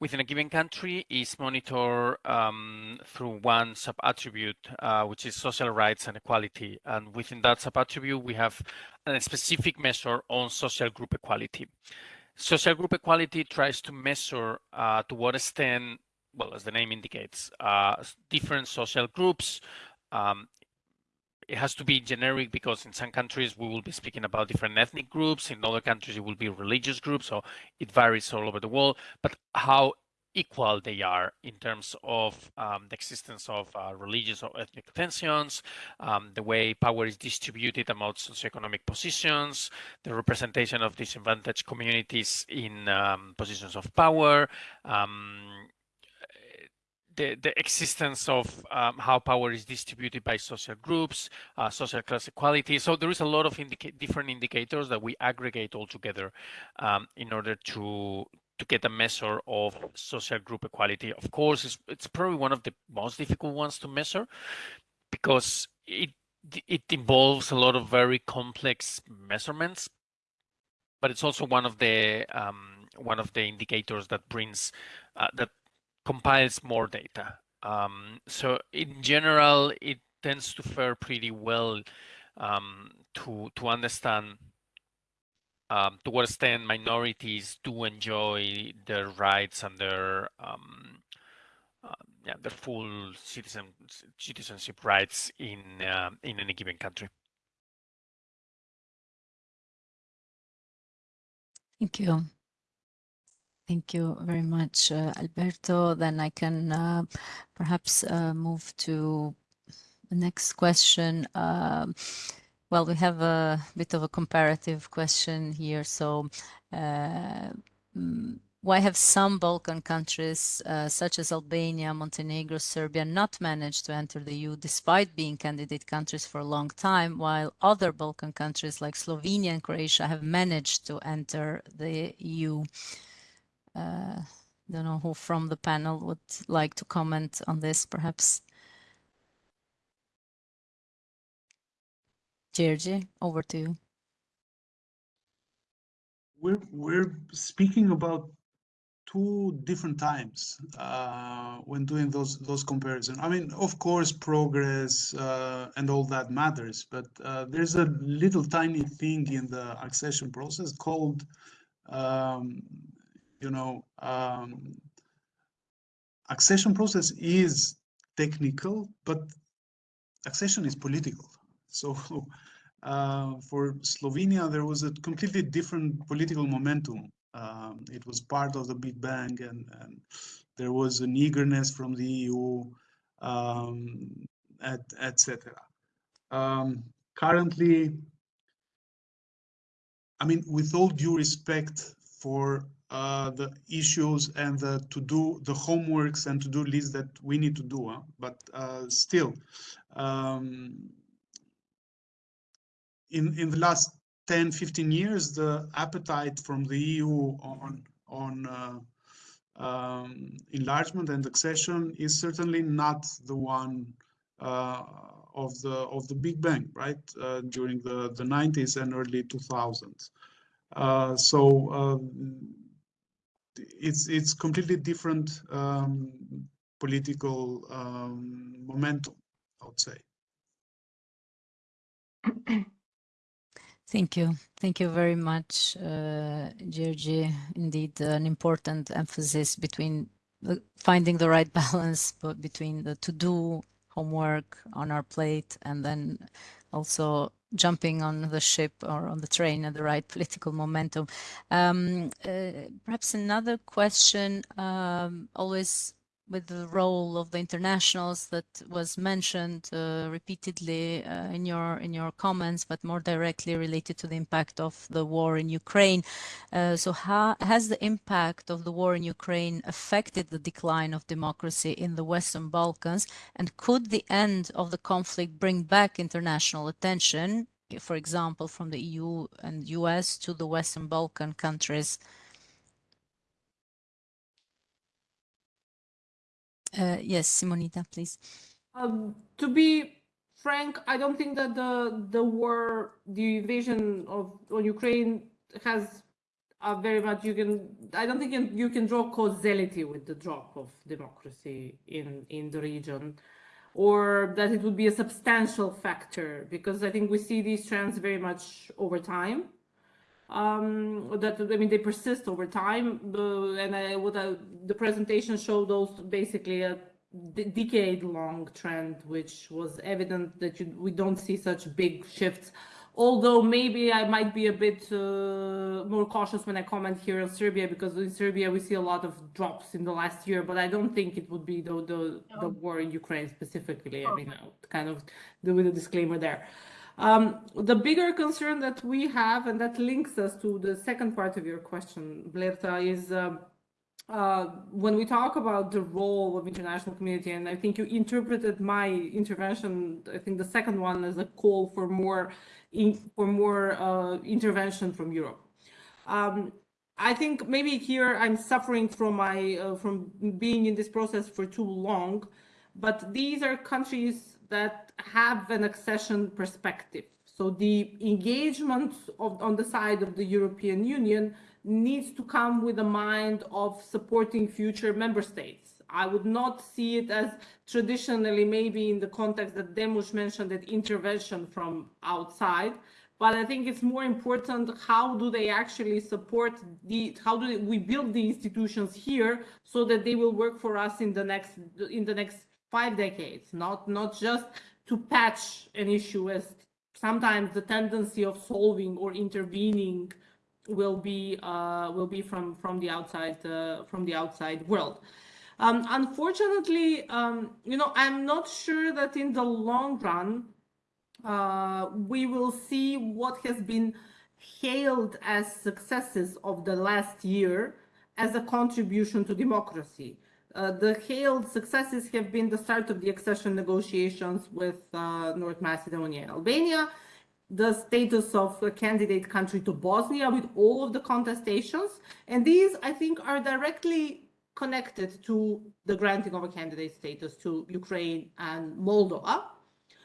within a given country is monitored um, through one sub-attribute, uh, which is social rights and equality. And within that sub-attribute, we have a specific measure on social group equality. Social group equality tries to measure uh, to what extent, well, as the name indicates, uh, different social groups um, it has to be generic because in some countries we will be speaking about different ethnic groups. In other countries it will be religious groups. So it varies all over the world. But how equal they are in terms of um, the existence of uh, religious or ethnic tensions, um, the way power is distributed amongst socioeconomic positions, the representation of disadvantaged communities in um, positions of power, um, the, the existence of um, how power is distributed by social groups, uh, social class equality. So there is a lot of indica different indicators that we aggregate all together um, in order to to get a measure of social group equality. Of course, it's, it's probably one of the most difficult ones to measure because it it involves a lot of very complex measurements, but it's also one of the um, one of the indicators that brings uh, that compiles more data. Um, so in general, it tends to fare pretty well um, to to understand um, to what extent minorities do enjoy their rights and their um, uh, yeah, their full citizen citizenship rights in uh, in any given country. Thank you. Thank you very much, uh, Alberto. Then I can uh, perhaps uh, move to the next question. Um, well, we have a bit of a comparative question here. So, uh, mm, why have some Balkan countries, uh, such as Albania, Montenegro, Serbia, not managed to enter the EU despite being candidate countries for a long time, while other Balkan countries like Slovenia and Croatia have managed to enter the EU? Uh, don't know who from the panel would like to comment on this, perhaps. Gjergj, over to you. We're we're speaking about two different times uh, when doing those those comparisons. I mean, of course, progress uh, and all that matters, but uh, there's a little tiny thing in the accession process called, um, you know, um, accession process is technical, but accession is political. So uh, for Slovenia, there was a completely different political momentum. Um, it was part of the Big Bang, and, and, there was an eagerness from the EU, um. Et um, currently, I mean, with all due respect for uh, the issues and the to do the homeworks and to do lists that we need to do, huh? but uh, still, um, in, in the last 10, 15 years, the appetite from the EU on, on uh, um, enlargement and accession is certainly not the one uh, of the of the Big Bang, right? Uh, during the the 90s and early 2000s. Uh, so um, it's it's completely different um, political um, momentum, I would say. Thank you. Thank you very much, uh, Gjergj. Indeed, an important emphasis between the, finding the right balance but between the to-do homework on our plate and then also jumping on the ship or on the train at the right political momentum. Um, uh, perhaps another question, um, always with the role of the internationals that was mentioned uh, repeatedly uh, in your in your comments, but more directly related to the impact of the war in Ukraine. Uh, so, how has the impact of the war in Ukraine affected the decline of democracy in the Western Balkans? And could the end of the conflict bring back international attention, for example, from the EU and US to the Western Balkan countries? Uh, yes, Simonida, please. Um, to be frank, I don't think that the the war, the invasion of on Ukraine has very much you can. I don't think you can draw causality with the drop of democracy in in the region, or that it would be a substantial factor because I think we see these trends very much over time um, that I mean they persist over time. And I, what I, the presentation showed those basically a decade-long trend, which was evident that you, we don't see such big shifts. Although maybe I might be a bit uh, more cautious when I comment here on Serbia, because in Serbia we see a lot of drops in the last year, but I don't think it would be the the, the war in Ukraine specifically. I mean, kind of do with a disclaimer there. Um, the bigger concern that we have, and that links us to the second part of your question, Blerta, is uh, uh, when we talk about the role of international community, and I think you interpreted my intervention, I think the second one as a call for more in, for more uh, intervention from Europe. Um, I think maybe here I'm suffering from my uh, from being in this process for too long, but these are countries that have an accession perspective. So the engagement of, on the side of the European Union needs to come with a mind of supporting future member states. I would not see it as traditionally, maybe in the context that Demush mentioned, that intervention from outside, but I think it's more important how do they actually support the how do we build the institutions here so that they will work for us in the next in the next five decades, not not just to patch an issue as sometimes the tendency of solving or intervening will be uh, will be from from the outside uh, from the outside world. Um, unfortunately, um, you know, I'm not sure that in the long run uh, we will see what has been hailed as successes of the last year as a contribution to democracy. Uh, the hailed successes have been the start of the accession negotiations with uh, North Macedonia and Albania, the status of a candidate country to Bosnia with all of the contestations. And these, I think, are directly connected to the granting of a candidate status to Ukraine and Moldova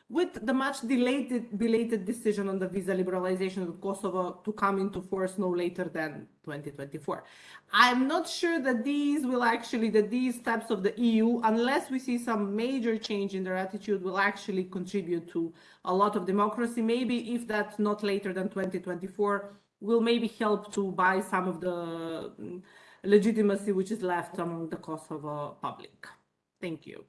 with the much delayed, belated decision on the visa liberalization of Kosovo to come into force no later than 2024. I'm not sure that these will actually, that these steps of the EU, unless we see some major change in their attitude, will actually contribute to a lot of democracy. Maybe if that's not later than 2024, will maybe help to buy some of the mm, legitimacy which is left among the Kosovo public. Thank you.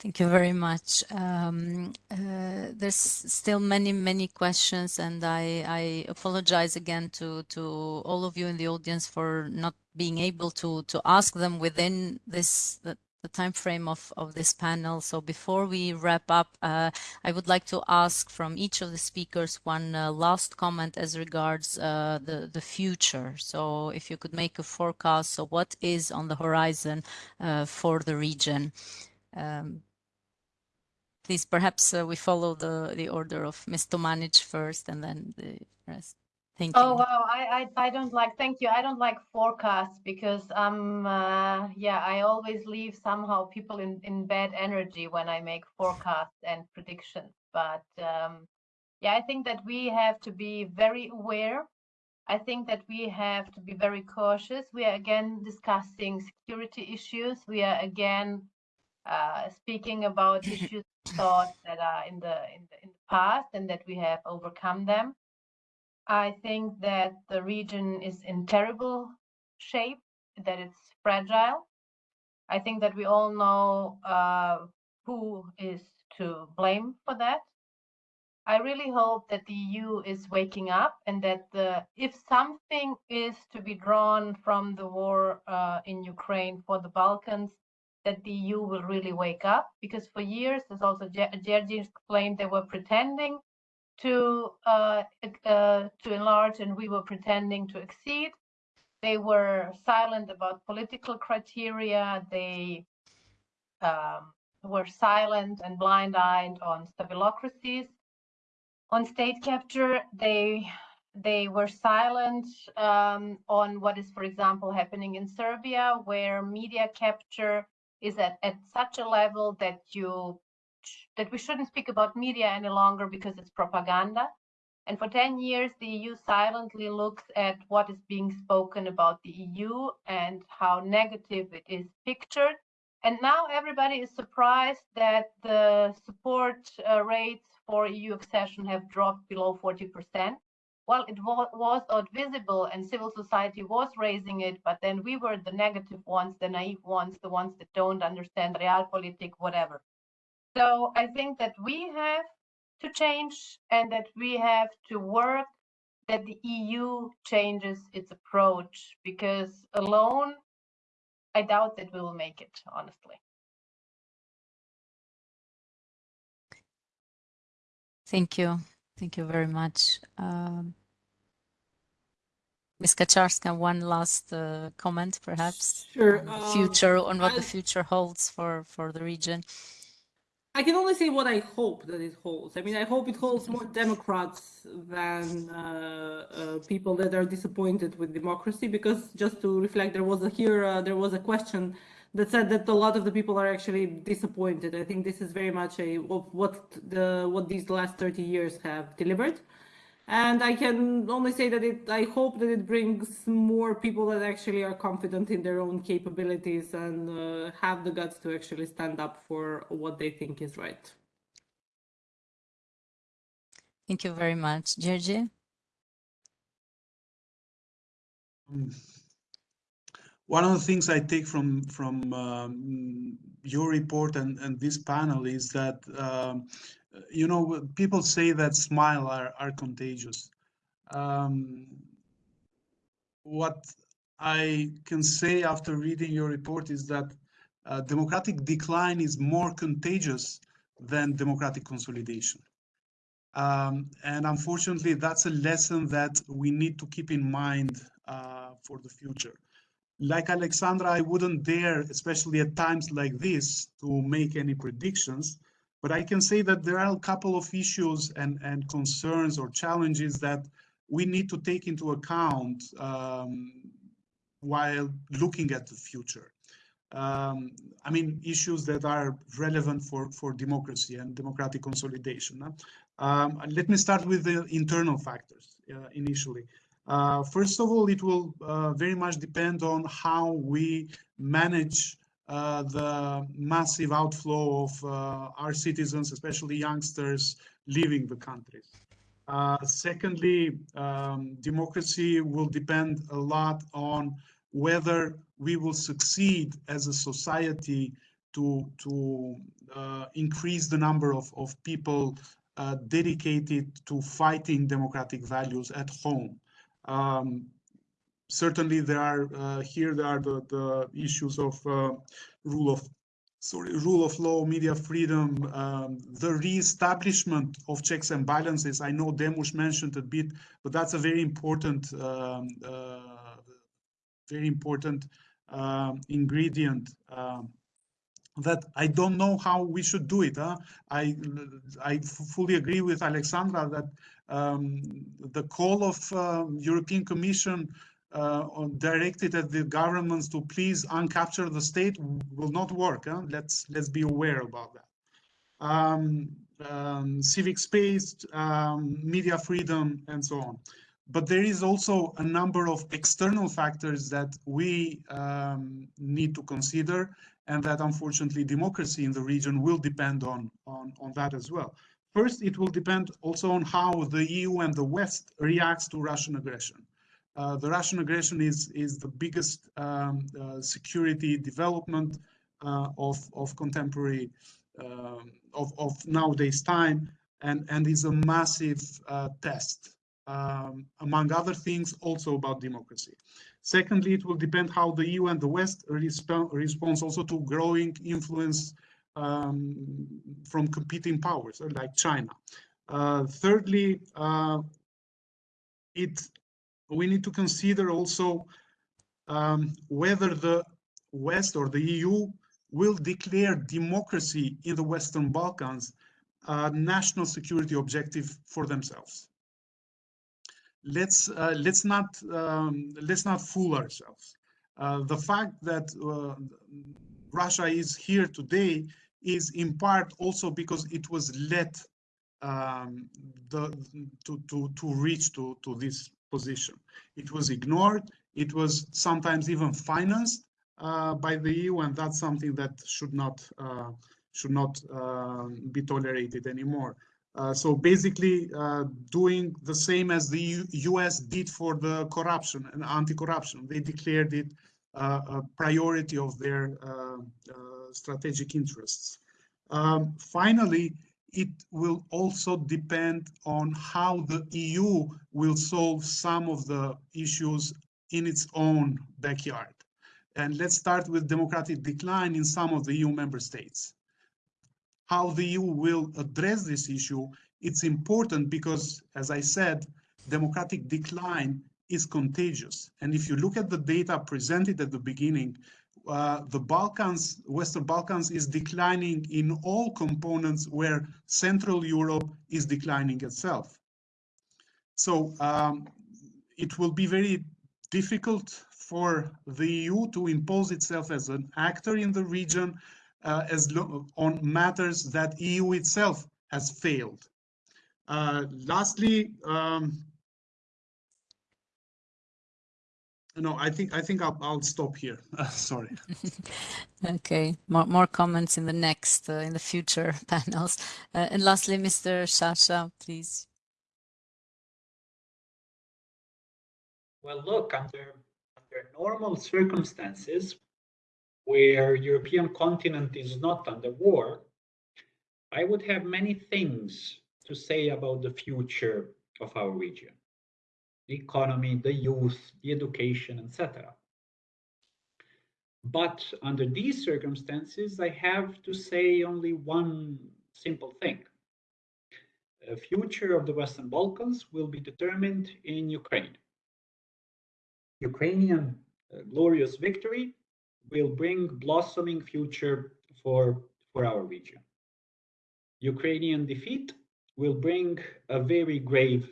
Thank you very much. Um, uh, there's still many, many questions, and I, I, apologize again to, to all of you in the audience for not being able to, to ask them within this the, the time frame of, of this panel. So before we wrap up, uh, I would like to ask from each of the speakers one uh, last comment as regards uh, the, the future. So if you could make a forecast, so what is on the horizon uh, for the region? Um, please perhaps uh, we follow the the order of Ms. Tomanic first and then the rest. Thank you. Oh wow, I, I I don't like thank you. I don't like forecasts because um uh, yeah I always leave somehow people in in bad energy when I make forecasts and predictions. But um, yeah, I think that we have to be very aware. I think that we have to be very cautious. We are again discussing security issues. We are again uh, speaking about issues thought that are in the, in the in the past and that we have overcome them. I think that the region is in terrible shape, that it's fragile. I think that we all know uh, who is to blame for that. I really hope that the EU is waking up and that the, if something is to be drawn from the war uh, in Ukraine for the Balkans, that the EU will really wake up because for years, as also Gjergj explained, they were pretending to uh, uh, to enlarge and we were pretending to exceed. They were silent about political criteria. They um, were silent and blind-eyed on stabilocracies. On state capture, they they were silent um, on what is, for example, happening in Serbia, where media capture is at, at such a level that you that we shouldn't speak about media any longer because it's propaganda. And for 10 years, the EU silently looks at what is being spoken about the EU and how negative it is pictured. And now everybody is surprised that the support uh, rates for EU accession have dropped below 40% well, it was out visible and civil society was raising it, but then we were the negative ones, the naive ones, the ones that don't understand realpolitik, whatever. So I think that we have to change and that we have to work that the EU changes its approach because alone, I doubt that we will make it, honestly. Thank you. Thank you very much. Um, Ms. Kacarska, one last uh, comment, perhaps, sure. um, future, on what I, the future holds for, for the region. I can only say what I hope that it holds. I mean, I hope it holds more Democrats than uh, uh, people that are disappointed with democracy. Because just to reflect, there was a here, uh, there was a question that said that a lot of the people are actually disappointed. I think this is very much a of what the what these last 30 years have delivered. And I can only say that it I hope that it brings more people that actually are confident in their own capabilities and uh, have the guts to actually stand up for what they think is right. Thank you very much. Gjergj? Um, one of the things I take from from um, your report and, and this panel is that um, you know people say that smile are, are contagious. Um, what I can say after reading your report is that uh, democratic decline is more contagious than democratic consolidation. Um, and unfortunately, that's a lesson that we need to keep in mind uh, for the future like Alexandra, I wouldn't dare, especially at times like this, to make any predictions. But I can say that there are a couple of issues and, and concerns or challenges that we need to take into account um, while looking at the future. Um, I mean, issues that are relevant for, for democracy and democratic consolidation. Um, let me start with the internal factors uh, initially. Uh, first of all, it will uh, very much depend on how we manage uh, the massive outflow of uh, our citizens, especially youngsters, leaving the countries. Uh, secondly, um, democracy will depend a lot on whether we will succeed as a society to, to uh, increase the number of, of people dedicated to fighting democratic values at home. Um, certainly, there are uh, here there are the, the issues of uh, rule of sorry rule of law, media freedom, um, the re-establishment of checks and balances. I know Demush mentioned a bit, but that's a very important um, uh, very important um, ingredient um, that I don't know how we should do it. Huh? I I fully agree with Alexandra that um, the call of uh, European Commission uh, directed at the governments to please uncapture the state will not work. Huh? Let's let's be aware about that. Um, um, civic space, um, media freedom, and so on. But there is also a number of external factors that we um, need to consider and that unfortunately democracy in the region will depend on, on, on that as well. First, it will depend also on how the EU and the West reacts to Russian aggression. Uh, the Russian aggression is, is the biggest um, uh, security development uh, of, of contemporary, um, of, of nowadays time, and, and is a massive uh, test, um, among other things, also about democracy. Secondly, it will depend how the EU and the West resp responds also to growing influence um, from competing powers like China. Uh, thirdly, it we need to consider also um, whether the West or the EU will declare democracy in the Western Balkans a national security objective for themselves. Let's uh, let's not um, let's not fool ourselves. Uh, the fact that uh, Russia is here today is in part also because it was let um, the, to, to, to reach to, to this position. It was ignored. It was sometimes even financed uh, by the EU, and that's something that should not uh, should not uh, be tolerated anymore. Uh, so basically, uh, doing the same as the U.S. did for the corruption and anti-corruption, they declared it uh, a priority of their strategic interests. Um, finally, it will also depend on how the EU will solve some of the issues in its own backyard. And let's start with democratic decline in some of the EU member states. How the EU will address this issue, it's important because, as I said, democratic decline is contagious. And if you look at the data presented at the beginning, uh, the Balkans, Western Balkans is declining in all components where Central Europe is declining itself. So um, it will be very difficult for the EU to impose itself as an actor in the region uh, as on matters that EU itself has failed. Uh, lastly, um, no, I think I think I'll, I'll stop here. Uh, sorry. okay, more more comments in the next uh, in the future panels. Uh, and lastly, Mr. Shasha, please. Well, look, under under normal circumstances, where European continent is not under war, I would have many things to say about the future of our region the economy, the youth, the education, etc. But under these circumstances, I have to say only one simple thing. The future of the Western Balkans will be determined in Ukraine. Ukrainian uh, glorious victory will bring blossoming future for, for our region. Ukrainian defeat will bring a very grave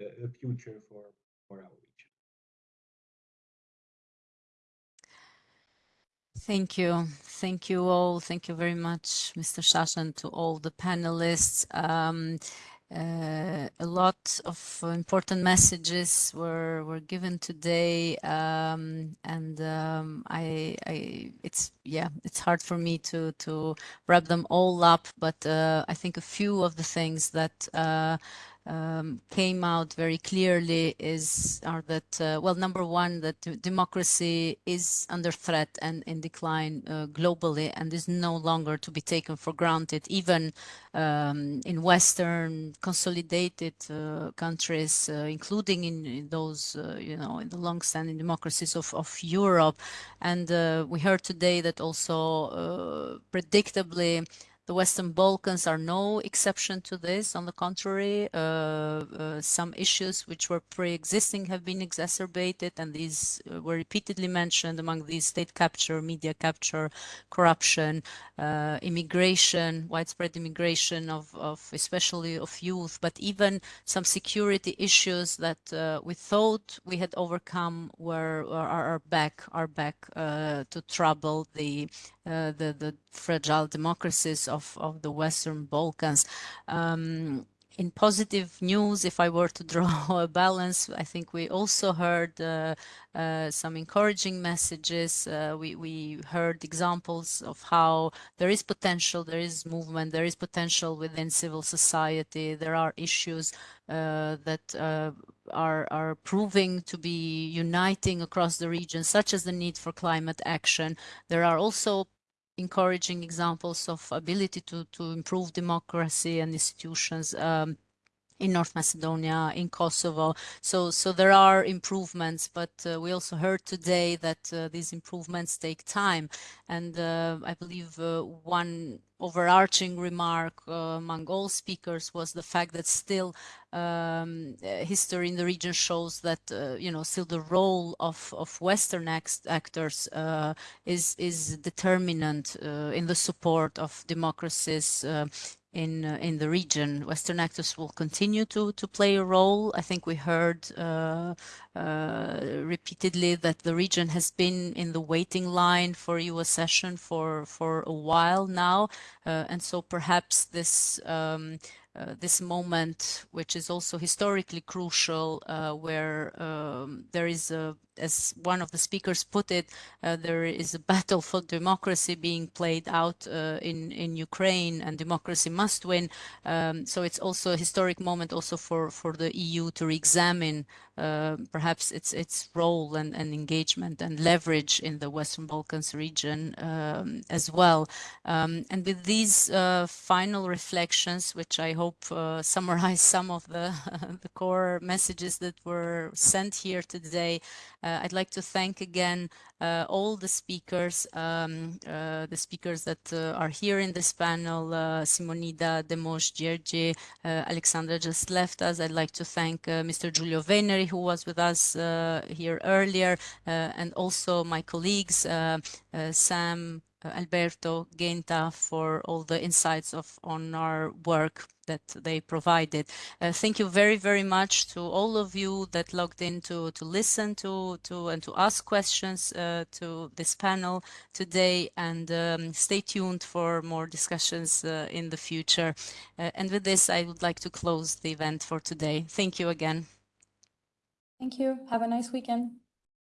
uh, future for, for our region. Thank you. Thank you all. Thank you very much, Mr. Shashan, to all the panelists. Um, uh, a lot of important messages were were given today, um, and um, I, I, it's yeah, it's hard for me to to wrap them all up. But uh, I think a few of the things that uh, um, came out very clearly is are that uh, well number one that democracy is under threat and in decline uh, globally and is no longer to be taken for granted even um, in western consolidated uh, countries uh, including in, in those uh, you know in the long-standing democracies of, of Europe. And uh, we heard today that also predictably the Western Balkans are no exception to this. On the contrary, uh, uh, some issues which were pre-existing have been exacerbated, and these uh, were repeatedly mentioned among these state capture, media capture, corruption, uh, immigration, widespread immigration of, of, especially of youth, but even some security issues that uh, we thought we had overcome were are, are back are back uh, to trouble the uh, the, the fragile democracies of, of the Western Balkans. Um, in positive news, if I were to draw a balance, I think we also heard uh, uh, some encouraging messages. Uh, we, we heard examples of how there is potential, there is movement, there is potential within civil society. There are issues uh, that uh, are, are proving to be uniting across the region, such as the need for climate action. There are also encouraging examples of ability to, to improve democracy and institutions um, in North Macedonia, in Kosovo. So, so there are improvements, but uh, we also heard today that uh, these improvements take time. And uh, I believe uh, one overarching remark uh, among all speakers was the fact that still um, history in the region shows that uh, you know still the role of of Western actors uh, is is determinant uh, in the support of democracies uh, in uh, in the region. Western actors will continue to to play a role. I think we heard uh, uh, repeatedly that the region has been in the waiting line for EU accession for for a while now, uh, and so perhaps this. Um, uh, this moment, which is also historically crucial, uh, where um, there is a, as one of the speakers put it, uh, there is a battle for democracy being played out uh, in in Ukraine, and democracy must win. Um, so it's also a historic moment also for for the EU to re-examine uh, perhaps its its role and, and engagement and leverage in the Western Balkans region um, as well. Um, and with these final reflections, which I hope uh, summarize some of the, the core messages that were sent here today. Uh, I'd like to thank again uh, all the speakers, um, uh, the speakers that uh, are here in this panel, uh, Simonida Demush Gjergj, Alexandra just left us. I'd like to thank Mr. Giulio Veneri, who was with us here earlier, and also my colleagues, Sam, Alberto, Genta for all the insights of on our work that they provided. Uh, thank you very, very much to all of you that logged in to, to listen to, to and to ask questions uh, to this panel today and um, stay tuned for more discussions uh, in the future. and with this, I would like to close the event for today. Thank you again. Thank you. Have a nice weekend.